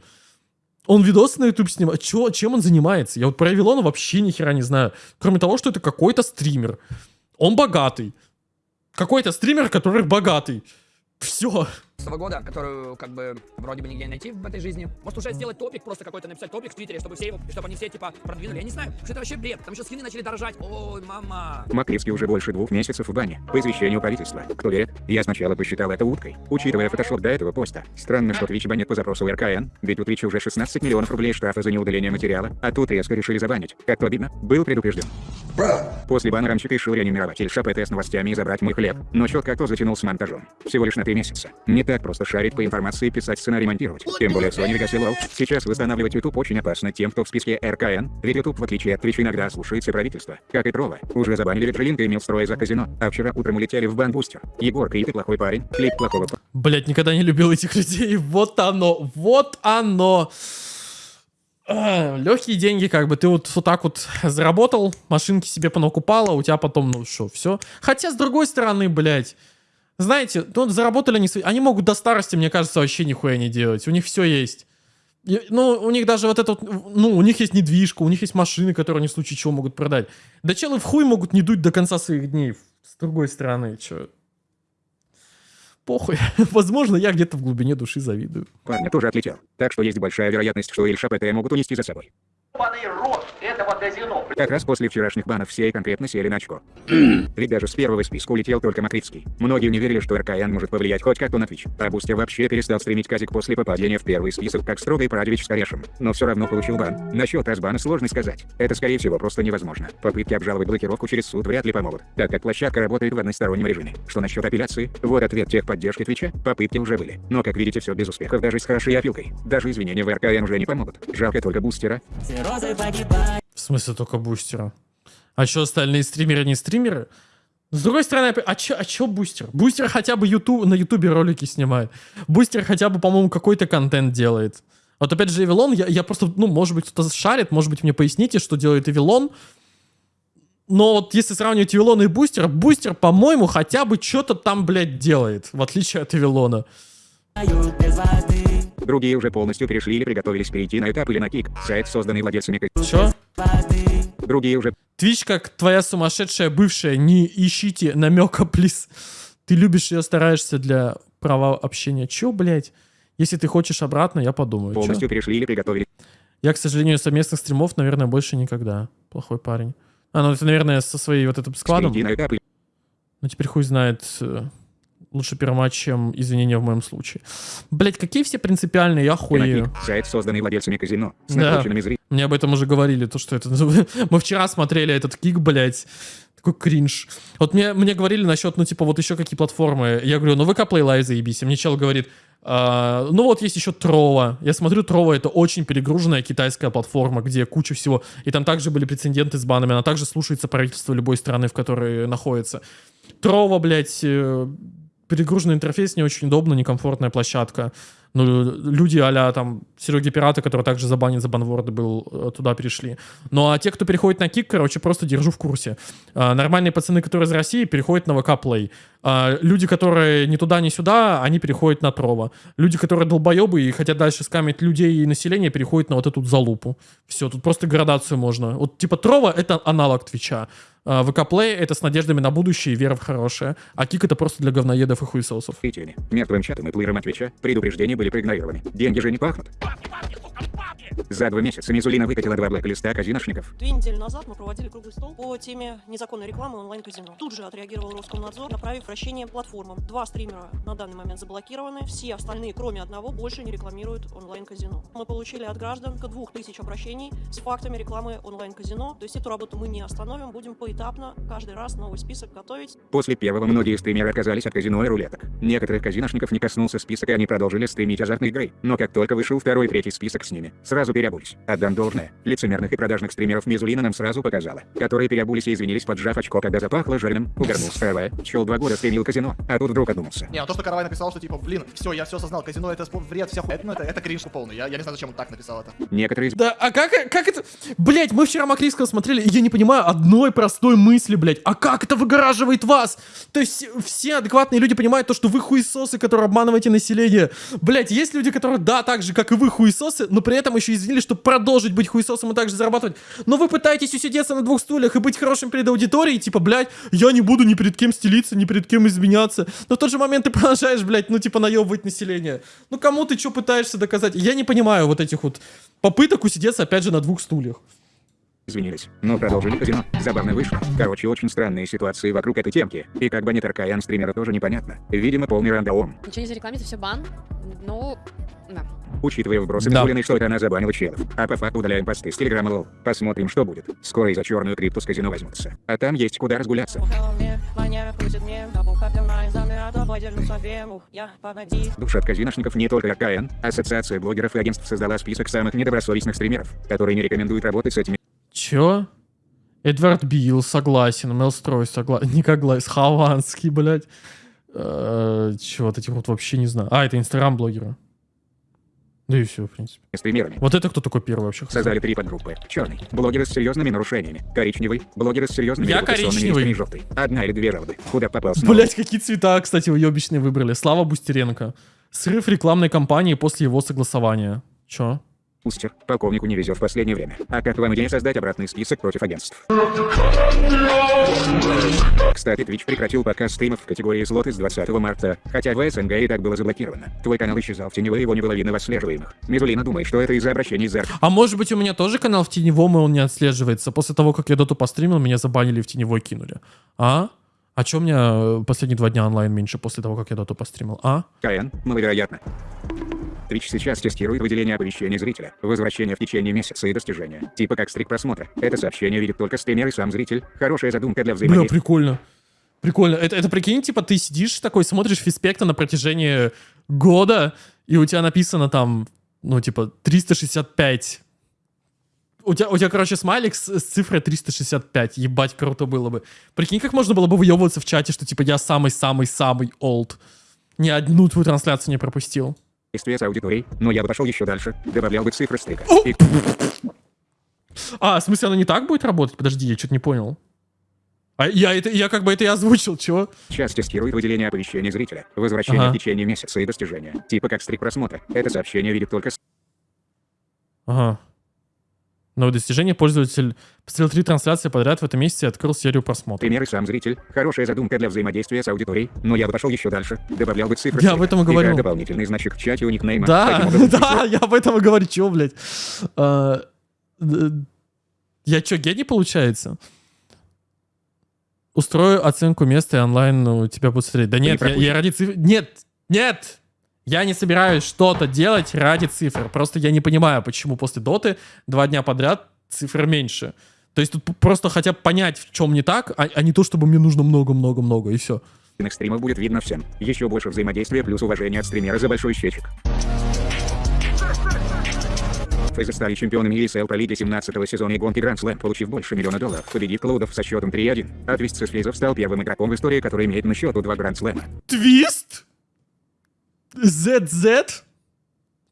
Он видосы на YouTube снимает? Чё, чем он занимается? Я вот про Вилона вообще ни хера не знаю. Кроме того, что это какой-то стример. Он богатый. Какой-то стример, который богатый. Все. Года, которую как бы вроде бы нигде не найти в этой жизни. Может уже сделать топик, просто какой-то написать топик в Твиттере, чтобы все его, чтобы они все типа продвинули. Я не знаю, что это вообще бред. Там еще скины начали дорожать. Ой, мама. Макривский уже больше двух месяцев в бане. По извещению правительства. Кто верит? Я сначала посчитал это уткой. Учитывая фотошоп до этого поста. Странно, что Twitch банит по запросу РКН, ведь у Twitch уже 16 миллионов рублей штрафа за неудаление материала, а тут резко решили забанить. Как то обидно, был предупрежден. После бана раньше решил реанимировать Ильша ПТ с новостями и забрать мой хлеб, но четко кто затянул с монтажом. Всего лишь на три месяца. Не так просто шарить по информации, писать сценарий, монтировать. Тем более Sony Vegas LOL. Сейчас восстанавливать YouTube очень опасно тем, кто в списке РКН, ведь YouTube, в отличие от Twitch, иногда слушается правительство. Как и тролла. Уже забанили Ветролинка и Милстрой за казино, а вчера утром улетели в бан-бустер. Егор Крид и плохой парень, клип плохого Блять, никогда не любил этих людей. Вот оно, вот оно. Легкие деньги, как бы ты вот, вот так вот заработал, машинки себе понакупала, у тебя потом, ну что, все. Хотя, с другой стороны, блядь, знаете, ну, заработали они, они могут до старости, мне кажется, вообще нихуя не делать. У них все есть. И, Ну, у них даже вот это вот, ну, у них есть недвижка, у них есть машины, которые они в случае чего могут продать. Да челы в хуй могут не дуть до конца своих дней. С другой стороны, что? Похуй. Возможно, я где-то в глубине души завидую. Парня тоже отлетел. Так что есть большая вероятность, что Ильша ПТ могут унести за собой. Как раз после вчерашних банов все и конкретно сели на очко. Ведь даже с первого списка улетел только Макритский. Многие не верили, что РКН может повлиять хоть как-то на Twitch. А Бустер вообще перестал стримить казик после попадения в первый список, как строгой Прадевич с Корешем. Но все равно получил бан. Насчет разбана сложно сказать. Это скорее всего просто невозможно. Попытки обжаловать блокировку через суд вряд ли помогут, так как площадка работает в одностороннем режиме. Что насчет апелляции? Вот ответ техподдержки Твича. Попытки уже были. Но как видите все без успехов даже с хорошей опилкой. Даже извинения в РКН уже не помогут. Жалко только Бустера. В смысле только бустера? А что остальные стримеры не стримеры? С другой стороны, а чё, а чё бустер? Бустер хотя бы ютуб, на ютубе ролики снимает. Бустер хотя бы, по-моему, какой-то контент делает. Вот опять же, Эвилон, я, я просто, ну, может быть, кто-то шарит, может быть, мне поясните, что делает Эвилон. Но вот если сравнивать Эвилона и Бустер, Бустер, по-моему, хотя бы что-то там, блядь, делает, в отличие от Эвилона. Другие уже полностью перешли или приготовились перейти на этап или на кик. Сайт, созданный владельцами. Чё? Другие уже Твич, как твоя сумасшедшая бывшая, не ищите намека, плиз. Ты любишь ее, стараешься для права общения. Чё, блядь? Если ты хочешь обратно, я подумаю. Чё? полностью перешли или приготовились. Я, к сожалению, совместных стримов, наверное, больше никогда. Плохой парень. А, ну это, наверное, со своей вот этим складом. Ну теперь хуй знает. Лучше перематч, чем извинения в моем случае. Блять, какие все принципиальные, я хуею. Сайт, созданный владельцами казино. С Да. Мне об этом уже говорили, то, что это... Мы вчера смотрели этот кик, блядь. Такой кринж. Вот мне, мне говорили насчет, ну, типа, вот еще какие платформы. Я говорю, ну, ВК Play Live заебись. И мне чел говорит, «А, ну, вот есть еще Трова. Я смотрю, Трова — это очень перегруженная китайская платформа, где куча всего. И там также были прецеденты с банами. Она также слушается правительство любой страны, в которой находится. Трова, блядь, э, перегруженный интерфейс, не очень удобно, некомфортная площадка. Ну, люди а там Сереги Пирата, который также забанен за банворды был, э, туда перешли. Ну, а те, кто переходит на Кик, короче, просто держу в курсе. А, нормальные пацаны, которые из России, переходят на ВК Play. А, люди, которые ни туда, ни сюда, они переходят на Трова. Люди, которые долбоебы и хотят дальше скамить людей и население, переходят на вот эту залупу. Все, тут просто градацию можно. Вот типа Трова — это аналог Твича. А, ВК Play — это с надеждами на будущее и вера в хорошее. А Кик — это просто для говноедов и хуесосов. зрителями. Мертвым чатом и плеером от Твича предупреждения были проигнорированы. Деньги же не пахнут. За два месяца Мизулина выкатила два блэк-листа казиношников. Две недели назад мы проводили круглый стол по теме незаконной рекламы онлайн-казино. Тут же отреагировал Роскомнадзор, направив вращение платформам. Два стримера на данный момент заблокированы, все остальные, кроме одного, больше не рекламируют онлайн-казино. Мы получили от граждан к двух тысяч обращений с фактами рекламы онлайн-казино. То есть эту работу мы не остановим, будем поэтапно каждый раз новый список готовить. После первого многие стримеры отказались от казино и рулеток. Некоторых казиношников не коснулся список, и они продолжили стримить азартные игры. Но как только вышел второй и третий список с ними, сразу переобулись. Отдам должное. Лицемерных и продажных стримеров Мизулина нам сразу показала. Которые переобулись и извинились, поджав очко, когда запахло жареным. Угорнул справа. Чел два года стримил казино, а тут вдруг одумался. Не, ну то, что Каравай написал, что типа, блин, все, я все осознал, казино это вред, вся хуйня, ну это, это кринж полный. Я, я не знаю, зачем он так написал это. Некоторые Да, а как, как это... Блять, мы вчера Макриского смотрели, и я не понимаю одной простой мысли, блять. А как это выгораживает вас? То есть все адекватные люди понимают то, что вы хуесосы, которые обманываете население. Блять, есть люди, которые, да, так же, как и вы, хуесосы, но при этом еще извинились, чтобы продолжить быть хуесосом и также зарабатывать. Но вы пытаетесь усидеться на двух стульях и быть хорошим перед аудиторией, типа, блять, я не буду ни перед кем стелиться, ни перед кем изменяться. Но в тот же момент ты продолжаешь, блять, ну, типа, наебывать население. Ну, кому ты что пытаешься доказать? Я не понимаю вот этих вот попыток усидеться, опять же, на двух стульях. Извинились, но продолжили казино. Забавно вышло. Короче, очень странные ситуации вокруг этой темки. И как банит РКН стримера тоже непонятно. Видимо, полный рандом. Ничего не зарекламится, все бан. Ну, да. Учитывая вбросы Да. Мизулиной, что это она забанила челов. А по факту удаляем посты с Телеграма лол. Посмотрим, что будет. Скоро и за черную крипту с казино возьмутся. А там есть куда разгуляться. Душ от казиношников не только РКН. Ассоциация блогеров и агентств создала список самых недобросовестных стримеров, которые не рекомендуют работать с этими Чё? Эдвард Билл, согласен. Мелстрой, согласен. Николай Хованский, блядь. Э, Чё, вот этих вот вообще не знаю. А, это инстаграм-блогеры. Да и все, в принципе. стримерами. Вот это кто такой первый вообще? Создали три подгруппы. Черный. Блогеры с серьезными нарушениями. Коричневый. Блогеры с серьезными Я коричневый. Желтый. Одна или две жалобы. Куда попал снова. Блять, какие цвета, кстати, уебищные выбрали. Слава Бустеренко. Срыв рекламной кампании после его согласования. Чё? Устер, полковнику не везет в последнее время. А как вам идея создать обратный список против агентств? Кстати, Twitch прекратил показ стримов в категории слоты с 20 марта, хотя в СНГ и так было заблокировано. Твой канал исчезал в теневой, его не было видно в отслеживаемых. Мизулина думает, что это из-за обращений за... А может быть у меня тоже канал в теневом, и он не отслеживается? После того, как я доту постримил, меня забанили в теневой кинули. А? А чё у меня э, последние два дня онлайн меньше после того, как я доту постримил? А? КН, маловероятно. Twitch сейчас тестирует выделение оповещений зрителя, возвращение в течение месяца и достижения, типа как стрик просмотра. Это сообщение видит только стример и сам зритель. Хорошая задумка для Бля, взаимодействия. прикольно. Прикольно. Это, это прикинь, типа, ты сидишь такой, смотришь фиспекта на протяжении года, и у тебя написано там, ну, типа, 365. У тебя, у тебя короче, смайлик с, с цифрой 365. Ебать, круто было бы. Прикинь, как можно было бы выебываться в чате, что, типа, я самый-самый-самый олд. Ни одну твою трансляцию не пропустил. С аудиторией, но я бы пошел еще дальше, добавлял бы цифры стейка. И А, в смысле, оно не так будет работать? Подожди, я что-то не понял. А я, это, я как бы это и озвучил, чего? Сейчас тестирует выделение оповещений зрителя, возвращение Ага. в течение месяца и достижения, типа как стрик просмотра. Это сообщение видит только с- Ага. Новое достижение. Пользователь посмотрел три трансляции подряд в этом месяце и открыл серию просмотров. Пример и сам зритель. Хорошая задумка для взаимодействия с аудиторией, но я бы пошел еще дальше, добавлял бы цифры Я об этом и говорю. дополнительный значок в чате у никнейма. Да, образом, да, я об этом и говорю, чего, блядь. А, д- я что, гений получается? Устрою оценку места и онлайн ну, тебя будут смотреть. Да не нет, я, я ради цифр... Нет, нет! Я не собираюсь что-то делать ради цифр. Просто я не понимаю, почему после доты два дня подряд цифр меньше. То есть тут просто хотя бы понять, в чем не так, а, а не то, чтобы мне нужно много-много-много, и все. Стримов будет видно всем. Еще больше взаимодействия плюс уважение от стримера за большой счетчик. Фейзы стали чемпионами ESL по лиге 17 сезона и гонки Grand Slam, получив больше миллиона долларов, победив Клоудов со счетом 3-1. А Твист из Фейзов стал первым игроком в истории, который имеет на счету два Grand Slam. Твист? ZZ?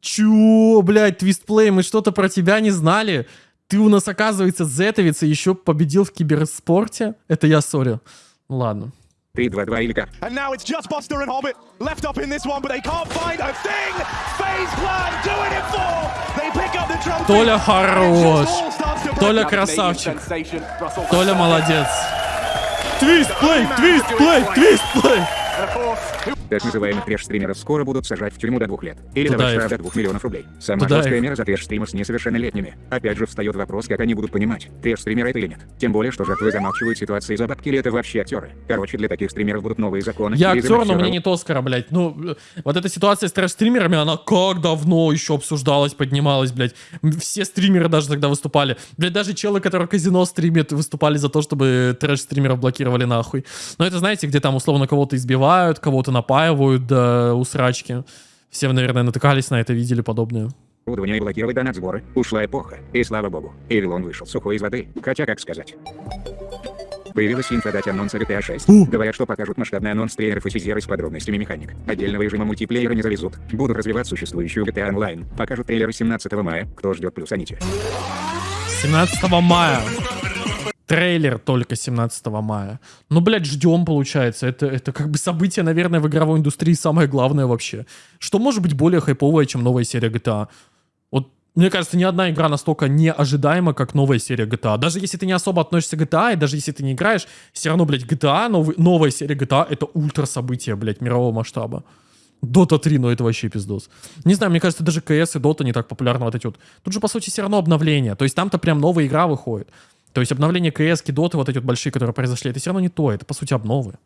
Чё, блядь, твистплей, мы что-то про тебя не знали? Ты у нас, оказывается, зетовец и еще победил в киберспорте? Это я, сори. Ну Ладно. 3-2-2 или как? And now it's just Buster and Hobbit left up in this one, but they can't find a thing. Phase Clan doing it for. They pick up the trophy. Толя хорош. Толя красавчик. Толя молодец. Твистплей, твистплей, твистплей. Так называемых треш-стримеров скоро будут сажать в тюрьму до двух лет. Или Туда давать штраф до двух миллионов рублей. Самая Туда жесткая их. мера за треш-стримов с несовершеннолетними. Опять же встает вопрос, как они будут понимать, треш-стример это или нет. Тем более, что жертвы замалчивают ситуации за бабки или это вообще актеры. Короче, для таких стримеров будут новые законы. Я актер, но мне нет Оскара, блядь. Ну, вот эта ситуация с трэш-стримерами, она как давно еще обсуждалась, поднималась, блядь. Все стримеры даже тогда выступали. Блядь, даже челы, которые казино стримят, выступали за то, чтобы трэш-стримеров блокировали нахуй. Но это, знаете, где там условно кого-то избивают, кого-то напаивают до усрачки. Все, наверное, натыкались на это, видели подобное. и блокировать донат-сборы. Ушла эпоха. И слава богу, Эвилон вышел сухой из воды. Хотя, как сказать. Появилась инфа дать анонса GTA 6. Говорят, что покажут масштабный анонс трейлеров и тизеры с подробностями механик. Отдельного режима мультиплеера не завезут. Будут развивать существующую GTA Online. Покажут трейлеры 17 мая. Кто ждет плюс аните. 17 мая. Трейлер только 17 мая. Ну, блядь, ждем, получается. Это, это как бы событие, наверное, в игровой индустрии самое главное вообще. Что может быть более хайповое, чем новая серия GTA? Вот, мне кажется, ни одна игра настолько неожидаема, как новая серия GTA. Даже если ты не особо относишься к GTA, и даже если ты не играешь, все равно, блядь, GTA, новый, новая серия GTA, это ультра событие, блядь, мирового масштаба. Дота 3, ну это вообще пиздос. Не знаю, мне кажется, даже КС и Дота не так популярны вот эти вот. Тут же, по сути, все равно обновление. То есть там-то прям новая игра выходит. То есть обновление КС, Доты, вот эти вот большие, которые произошли, это все равно не то. Это, по сути, обновы.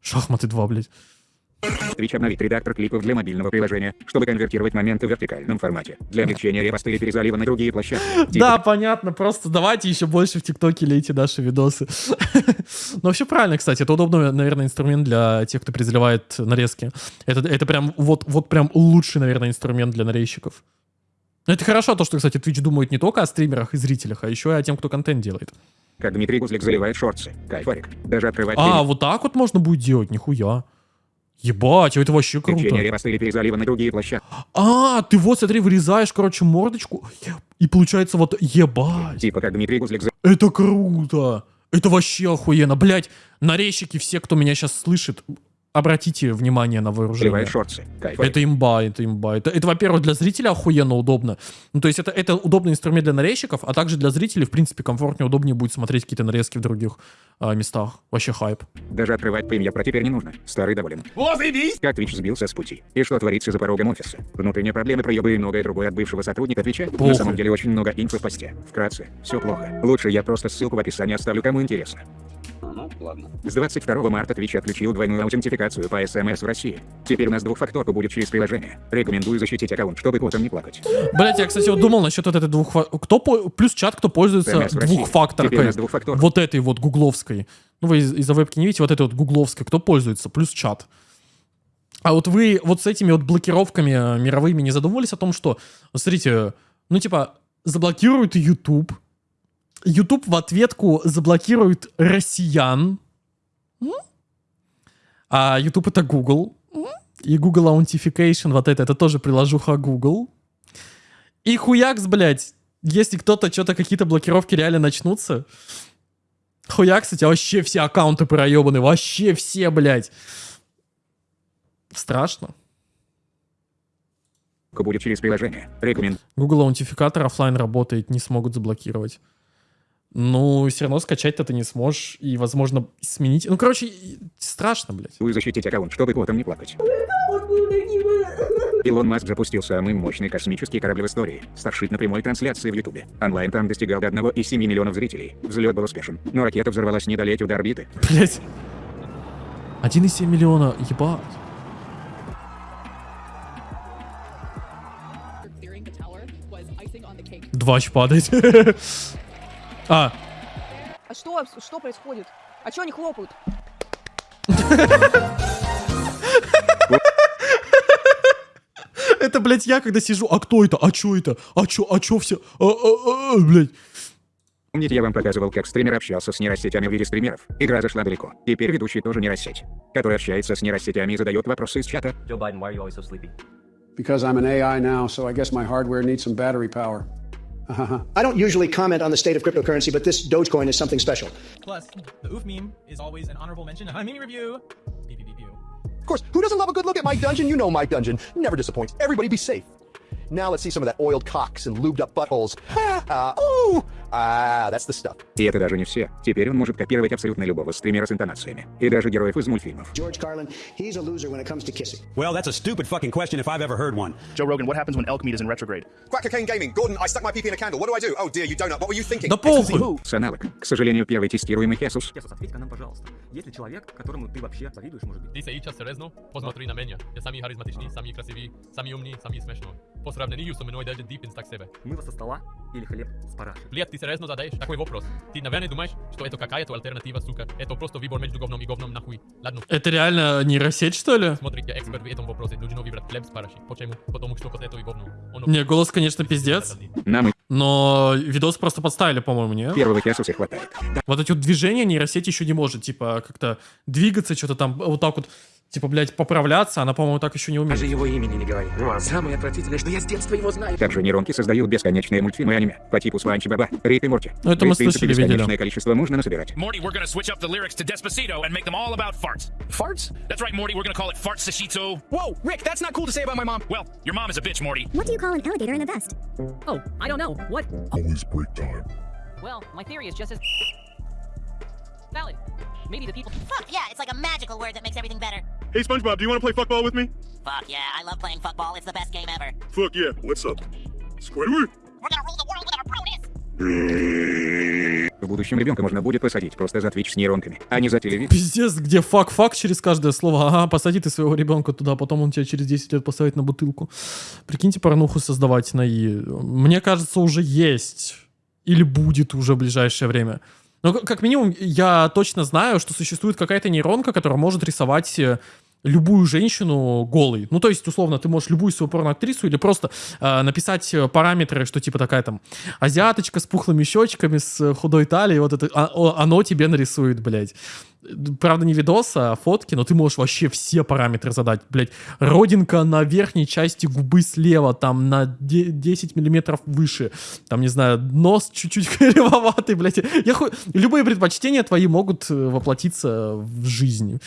Шахматы 2, блядь. Twitch обновит редактор клипов для мобильного приложения, чтобы конвертировать моменты в вертикальном формате. Для облегчения репоста или перезалива на другие площадки. Типа Да, понятно, просто давайте еще больше в ТикТоке лейте наши видосы. Но вообще правильно, кстати, это удобный, наверное, инструмент для тех, кто перезаливает нарезки. Это, это прям, вот, вот прям лучший, наверное, инструмент для нарезчиков. Но это хорошо, то, что, кстати, Twitch думает не только о стримерах и зрителях, а еще и о тем, кто контент делает. Как Дмитрий Гузлик заливает шорты. Кайфарик. Даже открывать А, вот так вот можно будет делать, нихуя. Ебать, это вообще круто. Репоста или перезалива на другие площадки. А, ты вот, смотри, вырезаешь, короче, мордочку, и получается вот, ебать. Типа как Дмитрий Гузлик. Это круто. Это вообще охуенно. Блять, нарезчики, все, кто меня сейчас слышит, обратите внимание на вооружение. Сливает шорты. Кайф. Это имба, это имба. Это, это во-первых, для зрителя охуенно удобно. Ну, то есть это, это удобный инструмент для нарезчиков, а также для зрителей, в принципе, комфортнее, удобнее будет смотреть какие-то нарезки в других а, местах. Вообще хайп. Даже открывать премьер про теперь не нужно. Старый доволен. Возаебись! Как Twitch сбился с пути. И что творится за порогом офиса. Внутренние проблемы, проебы и многое другое от бывшего сотрудника Твича. На самом деле очень много инфы в посте. Вкратце, все плохо. Лучше я просто ссылку в описании оставлю, кому интересно. Ладно. С 22 марта Twitch отключил двойную аутентификацию по SMS в России. Теперь у нас двухфакторка будет через приложение. Рекомендую защитить аккаунт, чтобы потом не плакать. Блять, я, кстати, вот думал насчет вот этой двух... Кто по- плюс чат, кто пользуется двухфакторкой. Вот этой вот гугловской. Ну, вы из- из-за вебки не видите, вот этой вот гугловской. Кто пользуется? Плюс чат. А вот вы вот с этими вот блокировками э, мировыми не задумывались о том, что, смотрите, ну, типа, заблокируют YouTube, YouTube в ответку заблокирует россиян, а YouTube это Google, и Google Authentication, вот это, это тоже приложуха Google. И хуякс, блядь, если кто-то, что-то, какие-то блокировки реально начнутся, хуякс, у тебя вообще все аккаунты проебаны, вообще все, блядь. Страшно. Будет через приложение. Рекомендую. Google аутентификатор оффлайн работает, не смогут заблокировать. Ну, все равно скачать-то ты не сможешь, и, возможно, сменить. Ну, короче, страшно, блядь. защитить аккаунт, чтобы потом не плакать. Илон Маск запустил самый мощный космический корабль в истории. Starship на прямой трансляции в Ютубе. Онлайн там достигал до 1,7 миллионов зрителей. Взлет был успешен, но ракета взорвалась не долетев до орбиты. Блять. 1,7 миллиона, ебать. Двач падает. А, А что, что происходит? А что они хлопают? это, блядь, я когда сижу, а кто это, а чё это, а чё, а чё все, а, а, а, блядь. Помните, я вам показывал, как стример общался с нейросетями в виде стримеров? Игра зашла далеко. Теперь ведущий тоже нейросеть, который общается с нейросетями и задает вопросы из чата. Joe Biden, why are you always so sleepy? Because I'm an AI now, so I guess my hardware needs some battery power. I don't usually comment on the state of cryptocurrency, but this Dogecoin is something special. Plus, the oof meme is always an honorable mention in a meme review. Beep, beep, beep, beep. Of course, who doesn't love a good look at Mike Dungeon? You know Mike Dungeon. Never disappoints. Everybody be safe. Now let's see some of that oiled cocks and lubed up buttholes. Ah, ah, that's the stuff. И это даже не все. Теперь он может копировать абсолютно любого стримера с интонациями. И даже героев из мультфильмов. George Carlin, he's a loser when it comes to kissing. Well, that's a stupid fucking question if I've ever heard one. Joe Rogan, what happens when elk meat is in retrograde? Crack cocaine gaming. Gordon, I stuck my PP in a candle. What do I do? Oh dear, you donut. What were you thinking? Да похуй. С аналог. К сожалению, первый тестируемый Хесус. Хесус, ответь-ка нам, пожалуйста. Есть ли человек, которому ты вообще завидуешь, может быть? Ičas rezno, pozmatri na mňa. Ja samý charizmatičný, samý krasivý, samý umný, samý smešno. Po сравнению со мной даже Диппинс так себе. Мыло со стола или хлеб с парашей? Блядь, ты серьезно задаешь такой вопрос? Ты, наверное, думаешь, что это какая-то альтернатива, сука? Это просто выбор между говном и говном, нахуй. Ладно. Это реально нейросеть, что ли? Смотри, я эксперт в этом вопросе. Нужно выбрать хлеб с парашей. Почему? Потому что это и говно. Оно- Не, голос, конечно, пиздец. Нам и Но видос просто подставили, по-моему, не? первого Хесуса хватает. Вот эти вот движения нейросеть еще не может, типа, как-то двигаться, что-то там, вот так вот, типа, блядь, поправляться, она, по-моему, так еще не умеет. Даже его имени не говори. Ну а самое отвратительное, что я с детства его знаю. Также нейронки создают бесконечные мультфильмы и аниме по типу Спанчи Баба, Рик и Морти. Ну, это мы слышали, видели. бесконечное количество можно насобирать. Morty, we're gonna switch up the lyrics to Despacito and make them all about farts. Farts? That's right, Morty, we're gonna call it Fart Sashito. Whoa, Rick, that's not cool to say about my mom. Well, your mom is a bitch, Morty. What do you call an alligator in a vest? Oh, I don't know. What? Always break time. Well, my theory is just as valid. Maybe the people. Fuck yeah, it's like a magical word that makes everything better. Hey, SpongeBob, do you want to play fuckball with me? Fuck yeah, I love playing football. It's the best game ever. Fuck yeah. What's up? Squidward? We're gonna rule the world with our pronouns. В будущем ребенка можно будет посадить просто за Twitch с нейронками, а не за телевизор. Пиздец, где фак-фак через каждое слово. Ага, посади ты своего ребенка туда, потом он тебя через 10 лет посадит на бутылку. Прикиньте, порнуху создавать на И. Мне кажется, уже есть. Или будет уже в ближайшее время. Но как минимум, я точно знаю, что существует какая-то нейронка, которая может рисовать э, любую женщину голой. Ну, то есть, условно, ты можешь любую свою порноактрису или просто э, написать э, параметры, что типа такая там азиаточка с пухлыми щечками, с э, худой талией, вот это, а- оно тебе нарисует, блядь. Правда, не видос, а фотки, но ты можешь вообще все параметры задать, блядь. Родинка на верхней части губы слева, там на де- 10 миллиметров выше. Там, не знаю, нос чуть-чуть кривоватый, блядь. Я ху- Любые предпочтения твои могут э, воплотиться в жизнь.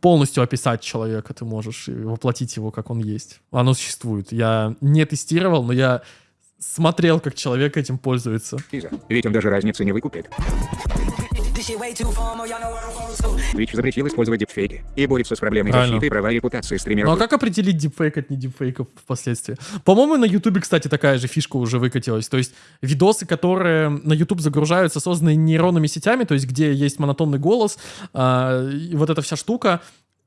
Полностью описать человека ты можешь и воплотить его, как он есть. Оно существует. Я не тестировал, но я смотрел, как человек этим пользуется. Ведь он даже разницы не выкупит. Twitch запретил использовать дипфейки и борется с проблемой Правильно. защиты права и репутации Ну стримеров. а как определить дипфейк от не дипфейка впоследствии? По-моему, на Ютубе, кстати, такая же фишка уже выкатилась. То есть видосы, которые на YouTube загружаются, созданные нейронными сетями, то есть где есть монотонный голос, и вот эта вся штука,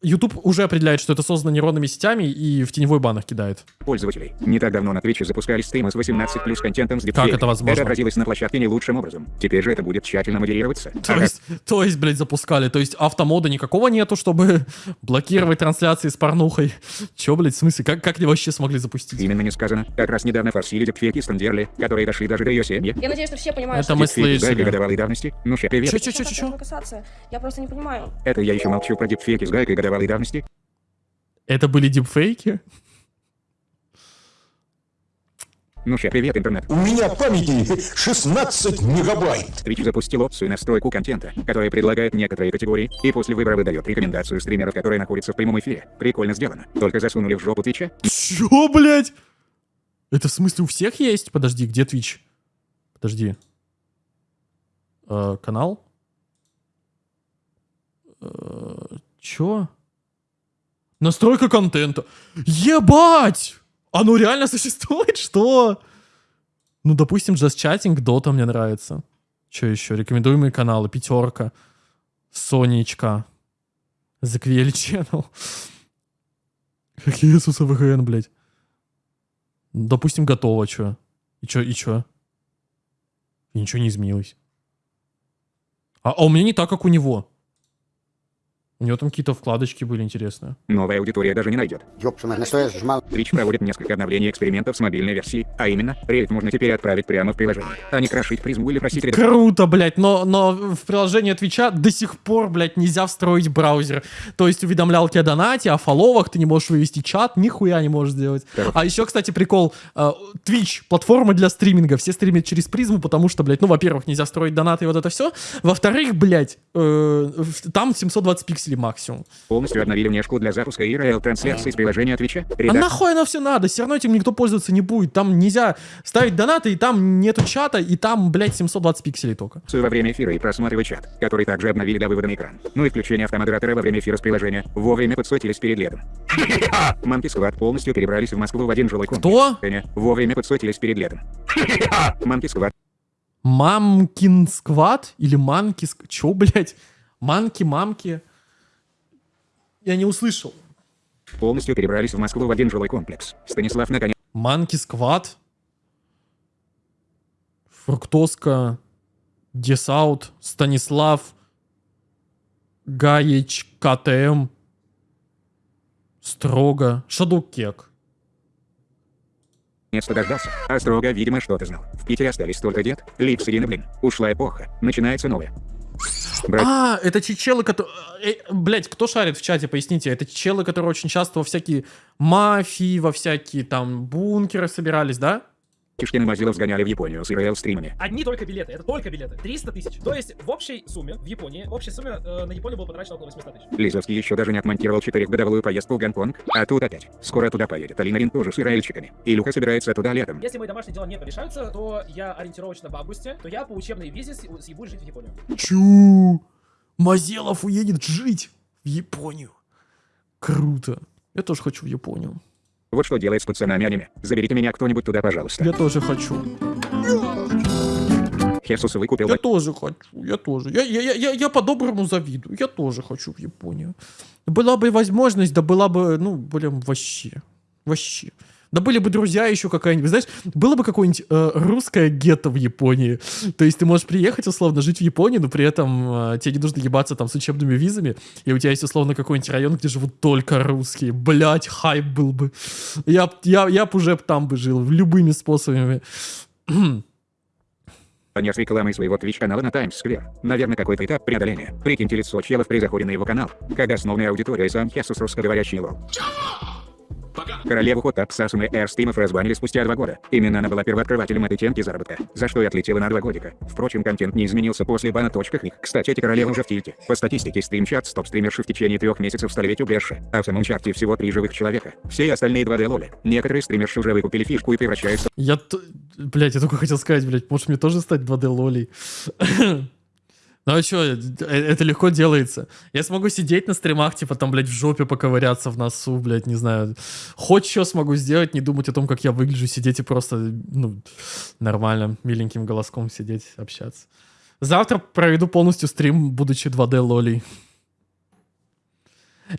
YouTube уже определяет, что это создано нейронными сетями и в теневой банах кидает. пользователей. Не так давно на Twitch запускали стримы с 18 плюс контентом с дипфейком. это возможно? Это отразилось на площадке не лучшим образом. Теперь же это будет тщательно модерироваться. То есть, то есть, блядь, запускали. То есть автомода никакого нету, чтобы блокировать трансляции с порнухой. Че, блядь, в смысле? Как, как они вообще смогли запустить? Именно не сказано. Как раз недавно форсили дипфейки Стандерли, которые дошли даже до ее семьи. Я надеюсь, что все понимают, Это что... мы с гайкой слышали. годовалой давности. Ну ше, привет. Что к этому касаться? Я просто не понимаю. Это я еще молчу про дипфейки с гайкой годовалой давности. Это были дипфейки? Ну ше, привет, интернет. У меня памяти 16 мегабайт. Twitch запустил опцию настройку контента, которая предлагает некоторые категории, и после выбора выдает рекомендацию стримеров, которые находятся в прямом эфире. Прикольно сделано. Только засунули в жопу Твича. Чё, блядь? Это в смысле у всех есть? Подожди, где Twitch? Подожди. Э, канал? Э, чё? Настройка контента. Ебать! Оно реально существует? Что? Ну, допустим, Just Chatting, Dota мне нравится. Что еще? Рекомендуемые каналы. Пятерка. Сонечка. ZQL Channel. Какие Иисуса VGN, блядь? Допустим, готово, чё? И чё, и чё? И ничего не изменилось. А, а у меня не так, как у него. У него там какие-то вкладочки были интересные. Новая аудитория даже не найдет. Ёпшина, на что я сжимал? Twitch проводит несколько обновлений экспериментов с мобильной версией, а именно, рейд можно теперь отправить прямо в приложение, а не крошить призму или просить редактора. Круто, блядь, но, но в приложение Твича до сих пор, блядь, нельзя встроить браузер. То есть уведомлялки о донате, о фолловах, ты не можешь вывести чат, нихуя не можешь сделать. А еще, кстати, прикол, э, Twitch, платформа для стриминга, все стримят через призму, потому что, блядь, ну, во-первых, нельзя строить донаты и вот это все. Во-вторых, блядь, э, там 720 пикселей максимум. Полностью обновили внешку для запуска IRL-трансляции с приложения Твича. А нахуй оно все надо? Все равно этим никто пользоваться не будет. Там нельзя ставить донаты, и там нету чата, и там, блядь, 720 пикселей только. во время эфира и просматривать чат, который также обновили до вывода на экран. Ну и включение автомодератора во время эфира с приложения. Вовремя подсотились перед летом. Манки Squad полностью перебрались в Москву в один жилой комплекс. Кто? Вовремя подсотились перед летом. Манки Squad Мамкин сквад? Или манки... ск- Чё, блядь? Манки, мамки? Я не услышал. полностью перебрались в Москву в один жилой комплекс. Станислав наконец Манки сквад? Фруктоска, Десаут, Станислав, Гаич, КТМ, Строго, Шадукек. наконец-то дождался. А строго, видимо, что-то знал. В Питере остались только дед, Липс и блин. Ушла эпоха. Начинается новая. Брать А, это те челы, которые... Блять, кто шарит в чате, поясните. Это челы, которые очень часто во всякие мафии, во всякие там бункеры собирались, да? Кишкин и Мазилов сгоняли в Японию с IRL стримами. Одни только билеты, это только билеты. 300 тысяч. То есть в общей сумме в Японии, в общей сумме э, на Японию было потрачено около 800 тысяч. Лизовский еще даже не отмонтировал четырехгодовую поездку в Гонконг, а тут опять. Скоро туда поедет Алина Рин тоже с ирайльчиками. Илюха собирается туда летом. Если мои домашние дела не порешаются, то я ориентировочно в августе, то я по учебной визе съебусь жить в Японию. Чу! Мазелов уедет жить в Японию. Круто. Я тоже хочу в Японию. Вот что делает с пацанами аниме. Заберите меня кто-нибудь туда, пожалуйста. Я тоже хочу. Хесус выкупил... Я тоже хочу, я тоже. Я, я, я, я, я по-доброму завидую. Я тоже хочу в Японию. Была бы возможность, да была бы, ну, блин, вообще. Вообще. Да были бы друзья еще какая-нибудь. Знаешь, было бы какое-нибудь э, русское гетто в Японии. То есть ты можешь приехать, условно, жить в Японии, но при этом э, тебе не нужно ебаться там с учебными визами, и у тебя есть, условно, какой-нибудь район, где живут только русские. Блять, хайп был бы. Я, я, я б уже там бы жил, любыми способами. Понес рекламой своего Twitch-канала на Таймс-сквер. Наверное, какой-то этап преодоления. Прикиньте лицо челов при заходе на его канал, когда основная аудитория сам Хесус русскоговорящий лол. Королеву Хотап Сасуны Эр стримов разбанили спустя два года. Именно она была первооткрывателем этой темки заработка, за что и отлетела на два годика. Впрочем, контент не изменился после бана. Них. Кстати, эти королевы уже в тильте. По статистике стримчат стоп-стримерши в течение трех месяцев стали ведь убежище, а в самом чарте всего три живых человека. Все остальные 2D лоли. Некоторые стримерши уже выкупили фишку и превращаются Я, блядь, я только хотел сказать, блядь, может мне тоже стать 2D лолей? Ну а чё, э, это легко делается. Я смогу сидеть на стримах, типа там, блядь, в жопе поковыряться в носу, блядь, не знаю. Хоть что смогу сделать, не думать о том, как я выгляжу, сидеть и просто, ну, нормально, миленьким голоском сидеть, общаться. Завтра проведу полностью стрим, будучи 2D лолей.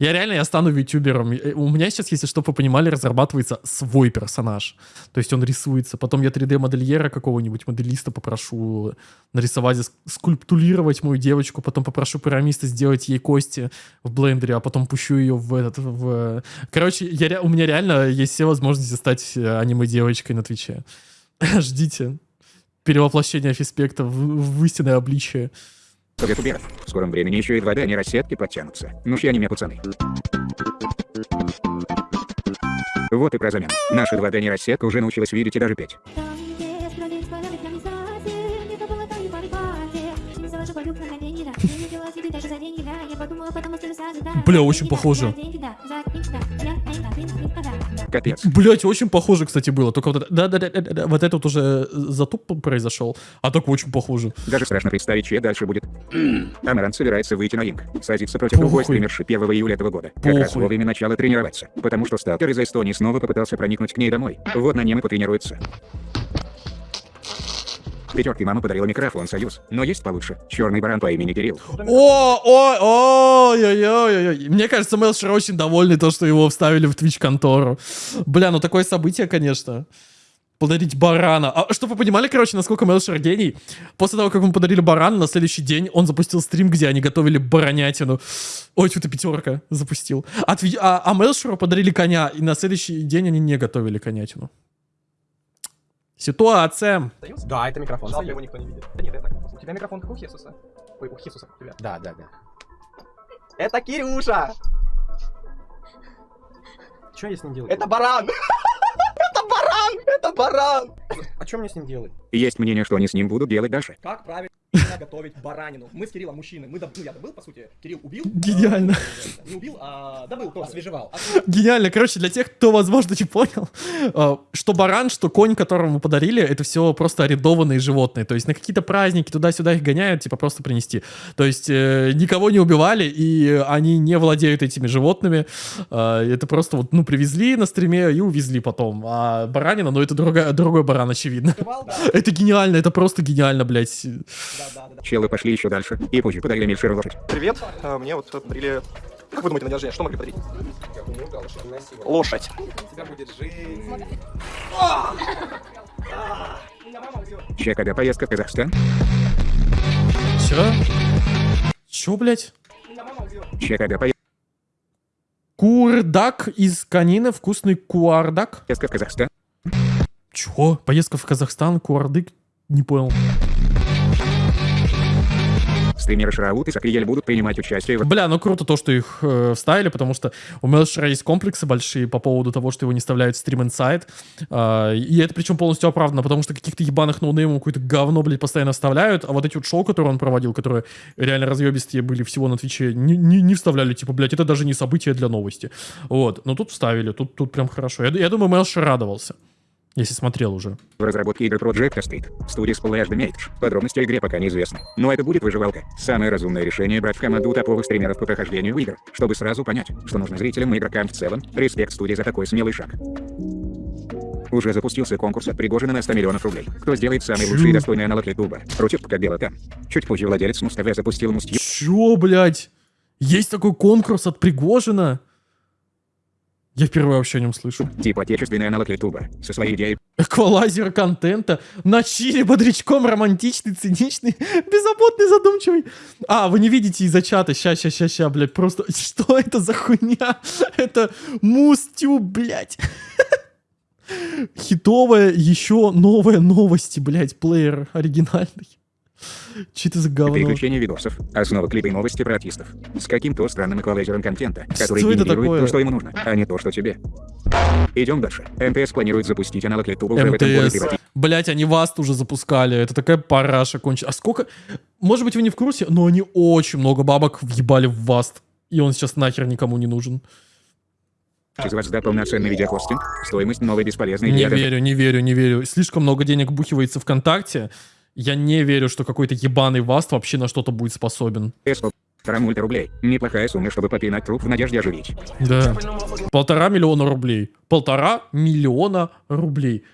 Я реально, я стану ютубером. И У меня сейчас, если что, вы понимали, разрабатывается свой персонаж. То есть он рисуется. Потом я 3D-модельера какого-нибудь, моделиста попрошу нарисовать, ск- скульптурировать мою девочку. Потом попрошу пирамиста сделать ей кости в блендере, а потом пущу ее в этот... В... Короче, я, у меня реально есть все возможности стать э, аниме-девочкой на Твиче. Ждите. Перевоплощение фиспекта в, в истинное обличие. Ютуберов. В скором времени еще и 2D нейросетки подтянутся. Ну ж я не пацаны. Вот и про замену. Наша 2D нейросетка уже научилась видеть и даже петь. Бля, очень похоже. Капец. Блять, очень похоже, кстати, было. Только вот это, да, да, да, да, да, вот это вот уже затуп произошел, а так очень похоже. Даже страшно представить, чье дальше будет. Амаран собирается выйти на инк, садиться против другой Похуй. стримерши 1 июля этого года. Как раз Похуй. во время начала тренироваться. Потому что сталкер из Эстонии снова попытался проникнуть к ней домой. Вот на нем и потренируется. Пятерки мама подарила микрофон Союз, но есть получше. Черный баран по имени Кирилл. О, ой, ой, ой, ой, ой. Мне кажется, Мелшер очень довольный то, что его вставили в Twitch контору. Бля, ну такое событие, конечно. Подарить барана. А чтобы вы понимали, короче, насколько Мелшер гений, после того, как ему подарили барана, на следующий день он запустил стрим, где они готовили баранятину. Ой, что-то пятерка запустил. А, а, а Мелшеру подарили коня, и на следующий день они не готовили конятину. Ситуация. Да, это микрофон. Жалко, его никто не видит. Да нет, так. У тебя микрофон как у Хесуса. Ой, у Хесуса как у тебя. Да, да, да. Это Кирюша! Что я с ним делаю? Это баран! Это баран! Это баран! А что мне с ним делать? Есть мнение, что они с ним будут делать дальше. Как правильно готовить баранину? Мы с Кириллом мужчины. Мы доб... Ну, я добыл, по сути. Кирилл убил. Гениально. А, Не убил, а добыл тоже. Освежевал. Гениально. Короче, для тех, кто, возможно, не понял, э, что баран, что конь, которому подарили, это все просто арендованные животные. То есть на какие-то праздники туда-сюда их гоняют, типа просто принести. То есть э, никого не убивали, и они не владеют этими животными. Э, это просто вот, ну, привезли на стриме и увезли потом. А баранина, ну, это другая, другой баран, очевидно. Это гениально, это просто гениально, блядь. Челы пошли еще дальше, и позже подарили Мельшеру лошадь. Привет. А, Мне вот подарили... Как вы думаете, на день рождения, что могли подарить? Лошадь. тебя будет жизнь. Че, когда поездка в Казахстан? Чё? Чё, блядь? Че, когда поездка Курдак из конины, вкусный куардак. в Казахстан? Чё? Поездка в Казахстан, куардык? Не понял. Стримеры Shroud и Sacriel будут принимать участие в... Бля, ну круто то, что их э, вставили, потому что у Мелшера есть комплексы большие по поводу того, что его не вставляют в Stream Inside. и это причем полностью оправдано, потому что каких-то ебаных ноунеймов какое-то говно, блядь, постоянно вставляют, а вот эти вот шоу, которые он проводил, которые реально разъебистые были всего на Твиче, не, не, не вставляли, типа, блядь, это даже не событие для новости. Вот, но тут вставили, тут, тут прям хорошо. Я, я думаю, Мелшер радовался, если смотрел уже. В разработке игры Project State. Студия Splash Damage. Подробности о игре пока неизвестны. Но это будет выживалка. Самое разумное решение брать в команду топовых стримеров по прохождению игр, чтобы сразу понять, что нужно зрителям и игрокам в целом. Респект студии за такой смелый шаг. Уже запустился конкурс от Пригожина на 100 миллионов рублей. Кто сделает самый лучший и достойный аналог Ютуба? Ручек, как дело там. Чуть позже владелец Муз-ТВ запустил Муз Чё, блядь? Есть такой конкурс от Пригожина? Я впервые вообще о нем слышу. Типа отечественный аналог Ютуба. Со своей идеей Эквалайзер контента. На чили бодрячком романтичный, циничный, беззаботный, задумчивый. А, вы не видите из-за чата. Ща, ща, ща, ща, блядь. Просто, что это за хуйня? Это мустю, блядь. Хитовая, еще новая новости, блядь, плеер оригинальный. Че это за говно? Переключение видосов. Основа клипа и новости про артистов. С каким-то странным эквалайзером контента, который Что генерирует такое? то, что ему нужно, а не то, что тебе. Идем дальше. МТС планирует запустить аналог YouTube уже в этом году. Блять, они вас уже запускали. Это такая параша кончена. А сколько... Может быть, вы не в курсе, но они очень много бабок въебали в Васт. И он сейчас нахер никому не нужен. из вас да полноценный видеохостинг, стоимость новой бесполезной Не верю, не верю, не верю. Слишком много денег бухивается ВКонтакте. Я не верю, что какой-то ебаный Васт вообще на что-то будет способен. Полтора мульта рублей. Неплохая сумма, чтобы попинать труп в надежде оживить. Да. Полтора миллиона рублей. Полтора миллиона рублей.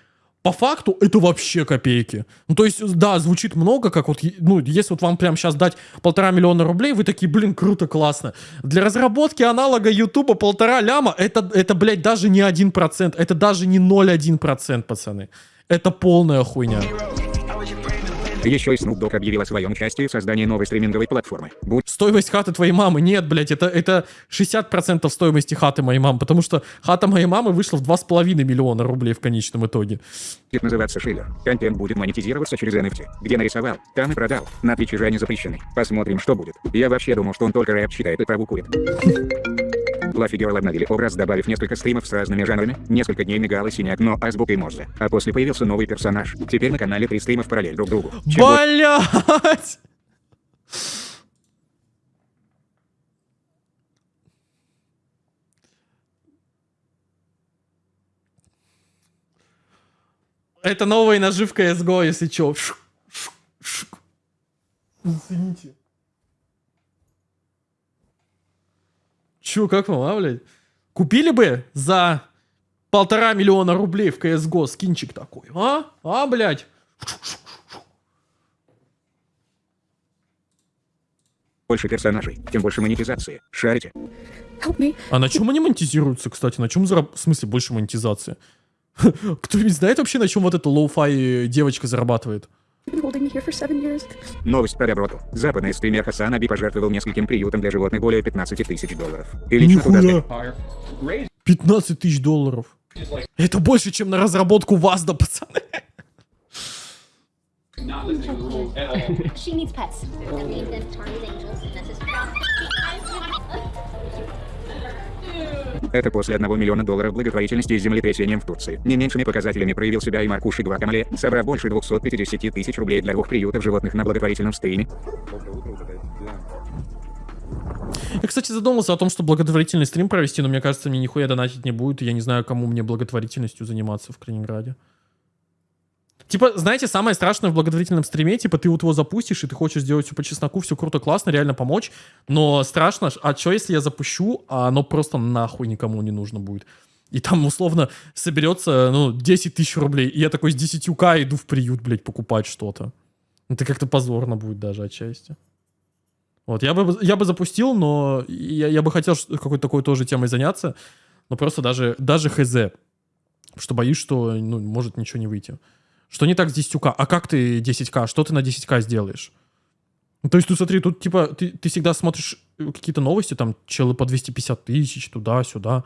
По факту это вообще копейки. Ну, то есть, да, звучит много, как вот, ну, если вот вам прямо сейчас дать полтора миллиона рублей, вы такие, блин, круто, классно. Для разработки аналога Ютуба полтора ляма, это, это, блядь, даже не один процент, это даже не 0,1 процент, пацаны. Это полная хуйня. Еще и Snoop Dogg объявил о своем участии в создании новой стриминговой платформы. Будь Стоимость хаты твоей мамы. Нет, блядь, это, это 60% стоимости хаты моей мамы, потому что хата моей мамы вышла в 2,5 миллиона рублей в конечном итоге. будет называться Шиллер. Контент будет монетизироваться через NFT. Где нарисовал, там и продал. На Твиче же они запрещены. Посмотрим, что будет. Я вообще думал, что он только рэп читает и траву курит. Лафи Герл обновили образ, добавив несколько стримов с разными жанрами. Несколько дней мигал и синяк, но азбукой Морзе. А после появился новый персонаж. Теперь на канале три стрима в параллель друг другу. Чем бо- Блять! Это новая наживка CSGO, если чё. Извините. Чё, как вам, а, блядь? Купили бы за полтора миллиона рублей в CSGO скинчик такой, а? А, блядь? больше персонажей, тем больше монетизации. Шарите? А на чем они монетизируются, кстати? На чем зараб... В смысле, больше монетизации? Кто-нибудь знает вообще, на чем вот эта lo-fi девочка зарабатывает? Новость про доброту. Западный стример HasanAbi пожертвовал нескольким приютам для животных более 15 тысяч долларов. И лично туда Нихуя. 15 тысяч долларов. Это больше, чем на разработку ВАЗДа, пацаны. She Это после 1 миллиона долларов благотворительности с землетрясением в Турции. Не меньшими показателями проявил себя и Маркуши Гвакамале, собрав больше 250 тысяч рублей для двух приютов животных на благотворительном стриме. Я, кстати, задумался о том, что благотворительный стрим провести, но мне кажется, мне нихуя донатить не будет, и я не знаю, кому мне благотворительностью заниматься в Калининграде. Типа, знаете, самое страшное в благотворительном стриме, типа, ты вот его запустишь, и ты хочешь сделать все по чесноку, все круто, классно, реально помочь, но страшно, а что если я запущу, а оно просто нахуй никому не нужно будет? И там, условно, соберется, ну, 10 тысяч рублей, и я такой с 10к иду в приют, блядь, покупать что-то. Это как-то позорно будет даже отчасти. Вот, я бы, я бы запустил, но я, я бы хотел какой-то такой тоже темой заняться, но просто даже, даже хз, что боюсь, что, ну, может ничего не выйти. Что не так с 10к? А как ты 10к? Что ты на 10к сделаешь? Ну, то есть, ты смотри, тут типа ты, ты всегда смотришь э, какие-то новости, там челы по 250 тысяч, туда-сюда,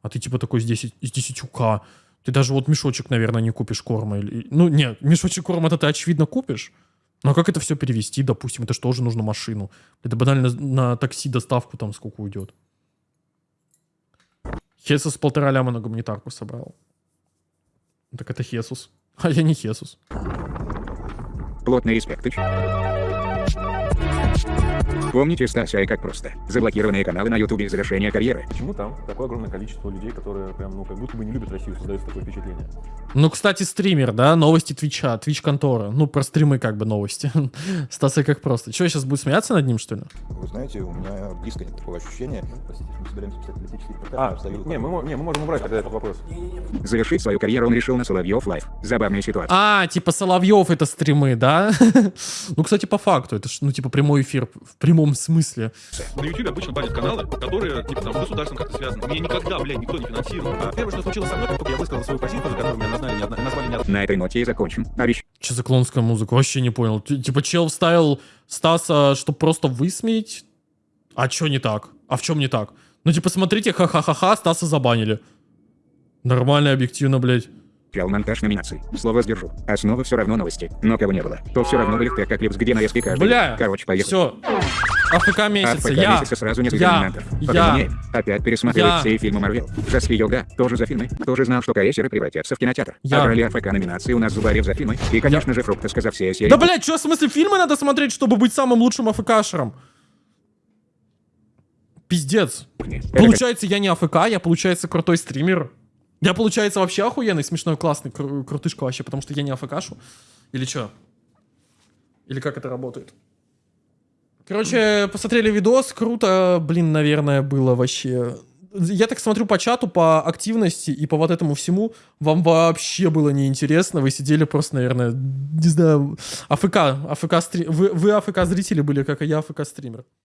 а ты типа такой с 10, с 10к. Ты даже вот мешочек, наверное, не купишь корма. Или... Ну, нет, мешочек корма это ты очевидно купишь. Но как это все перевести, допустим, это же тоже нужно машину. Это банально на такси доставку там сколько уйдет. Хесус полтора ляма на гуманитарку собрал. Так это Хесус. А я не Хесус. Плотный респект. Помните Стася и как просто. Заблокированные каналы на ютубе из завершения карьеры. Почему там такое огромное количество людей, которые прям, ну, как будто бы не любят Россию, создается такое впечатление? Ну, кстати, стример, да, новости Твича, Твич контора. Ну, про стримы как бы новости. Стас и как просто. Че, сейчас будет смеяться над ним, что ли? Вы знаете, у меня близко нет такого ощущения. Простите, мы собираемся писать политический. А, не, мы, не, мы можем убрать тогда этот вопрос. Завершить свою карьеру он решил на Соловьев Лайв. Забавная ситуация. А, типа Соловьев это стримы, да? Ну, кстати, по факту, это ж, ну, типа прямой эфир в прямом смысле. На YouTube обычно банят каналы, которые, типа, там, с государством как-то связаны. Меня никогда, блядь, никто не финансировал. А первое, что случилось со мной, как только я высказал свою позицию, за которую меня назвали не одна- назвали не одна- На этой ноте и закончим. Обещаю. Че за клоунская музыка? Вообще не понял. Т- Типа чел вставил Стаса, чтобы просто высмеять? А чё не так? А в чем не так? Ну, типа, смотрите, ха-ха-ха-ха, Стаса забанили. Нормально, объективно, блядь. Чел монтаж номинаций. Слово сдержу. Основа все равно новости. Но кого не было, то все равно были ты как липс, где на эски каждый. Бля, Короче, поехали. все. АФК месяца, АФК я, месяца сразу несколько я, номинантов. я. Опять пересматривать я. все фильмы Марвел. Жаски Йога, тоже за фильмы. Тоже знал, что КСеры превратятся в кинотеатр. Я. А брали АФК номинации у нас Зубарев за фильмы. И, конечно же, Фрукта сказав все серии. Да, блядь, что, в смысле, фильмы надо смотреть, чтобы быть самым лучшим АФКшером? Пиздец. Получается, я не АФК, я, получается, крутой стример. Я, получается, вообще охуенный, смешной, классный, кру- крутышка вообще, потому что я не АФКшу. Или что? Или как это работает? Короче, посмотрели видос, круто, блин, наверное, было вообще. Я так смотрю по чату, по активности и по вот этому всему, вам вообще было неинтересно, вы сидели просто, наверное, не знаю, АФК, АФК стри... вы, вы АФК зрители были, как и я АФК стример.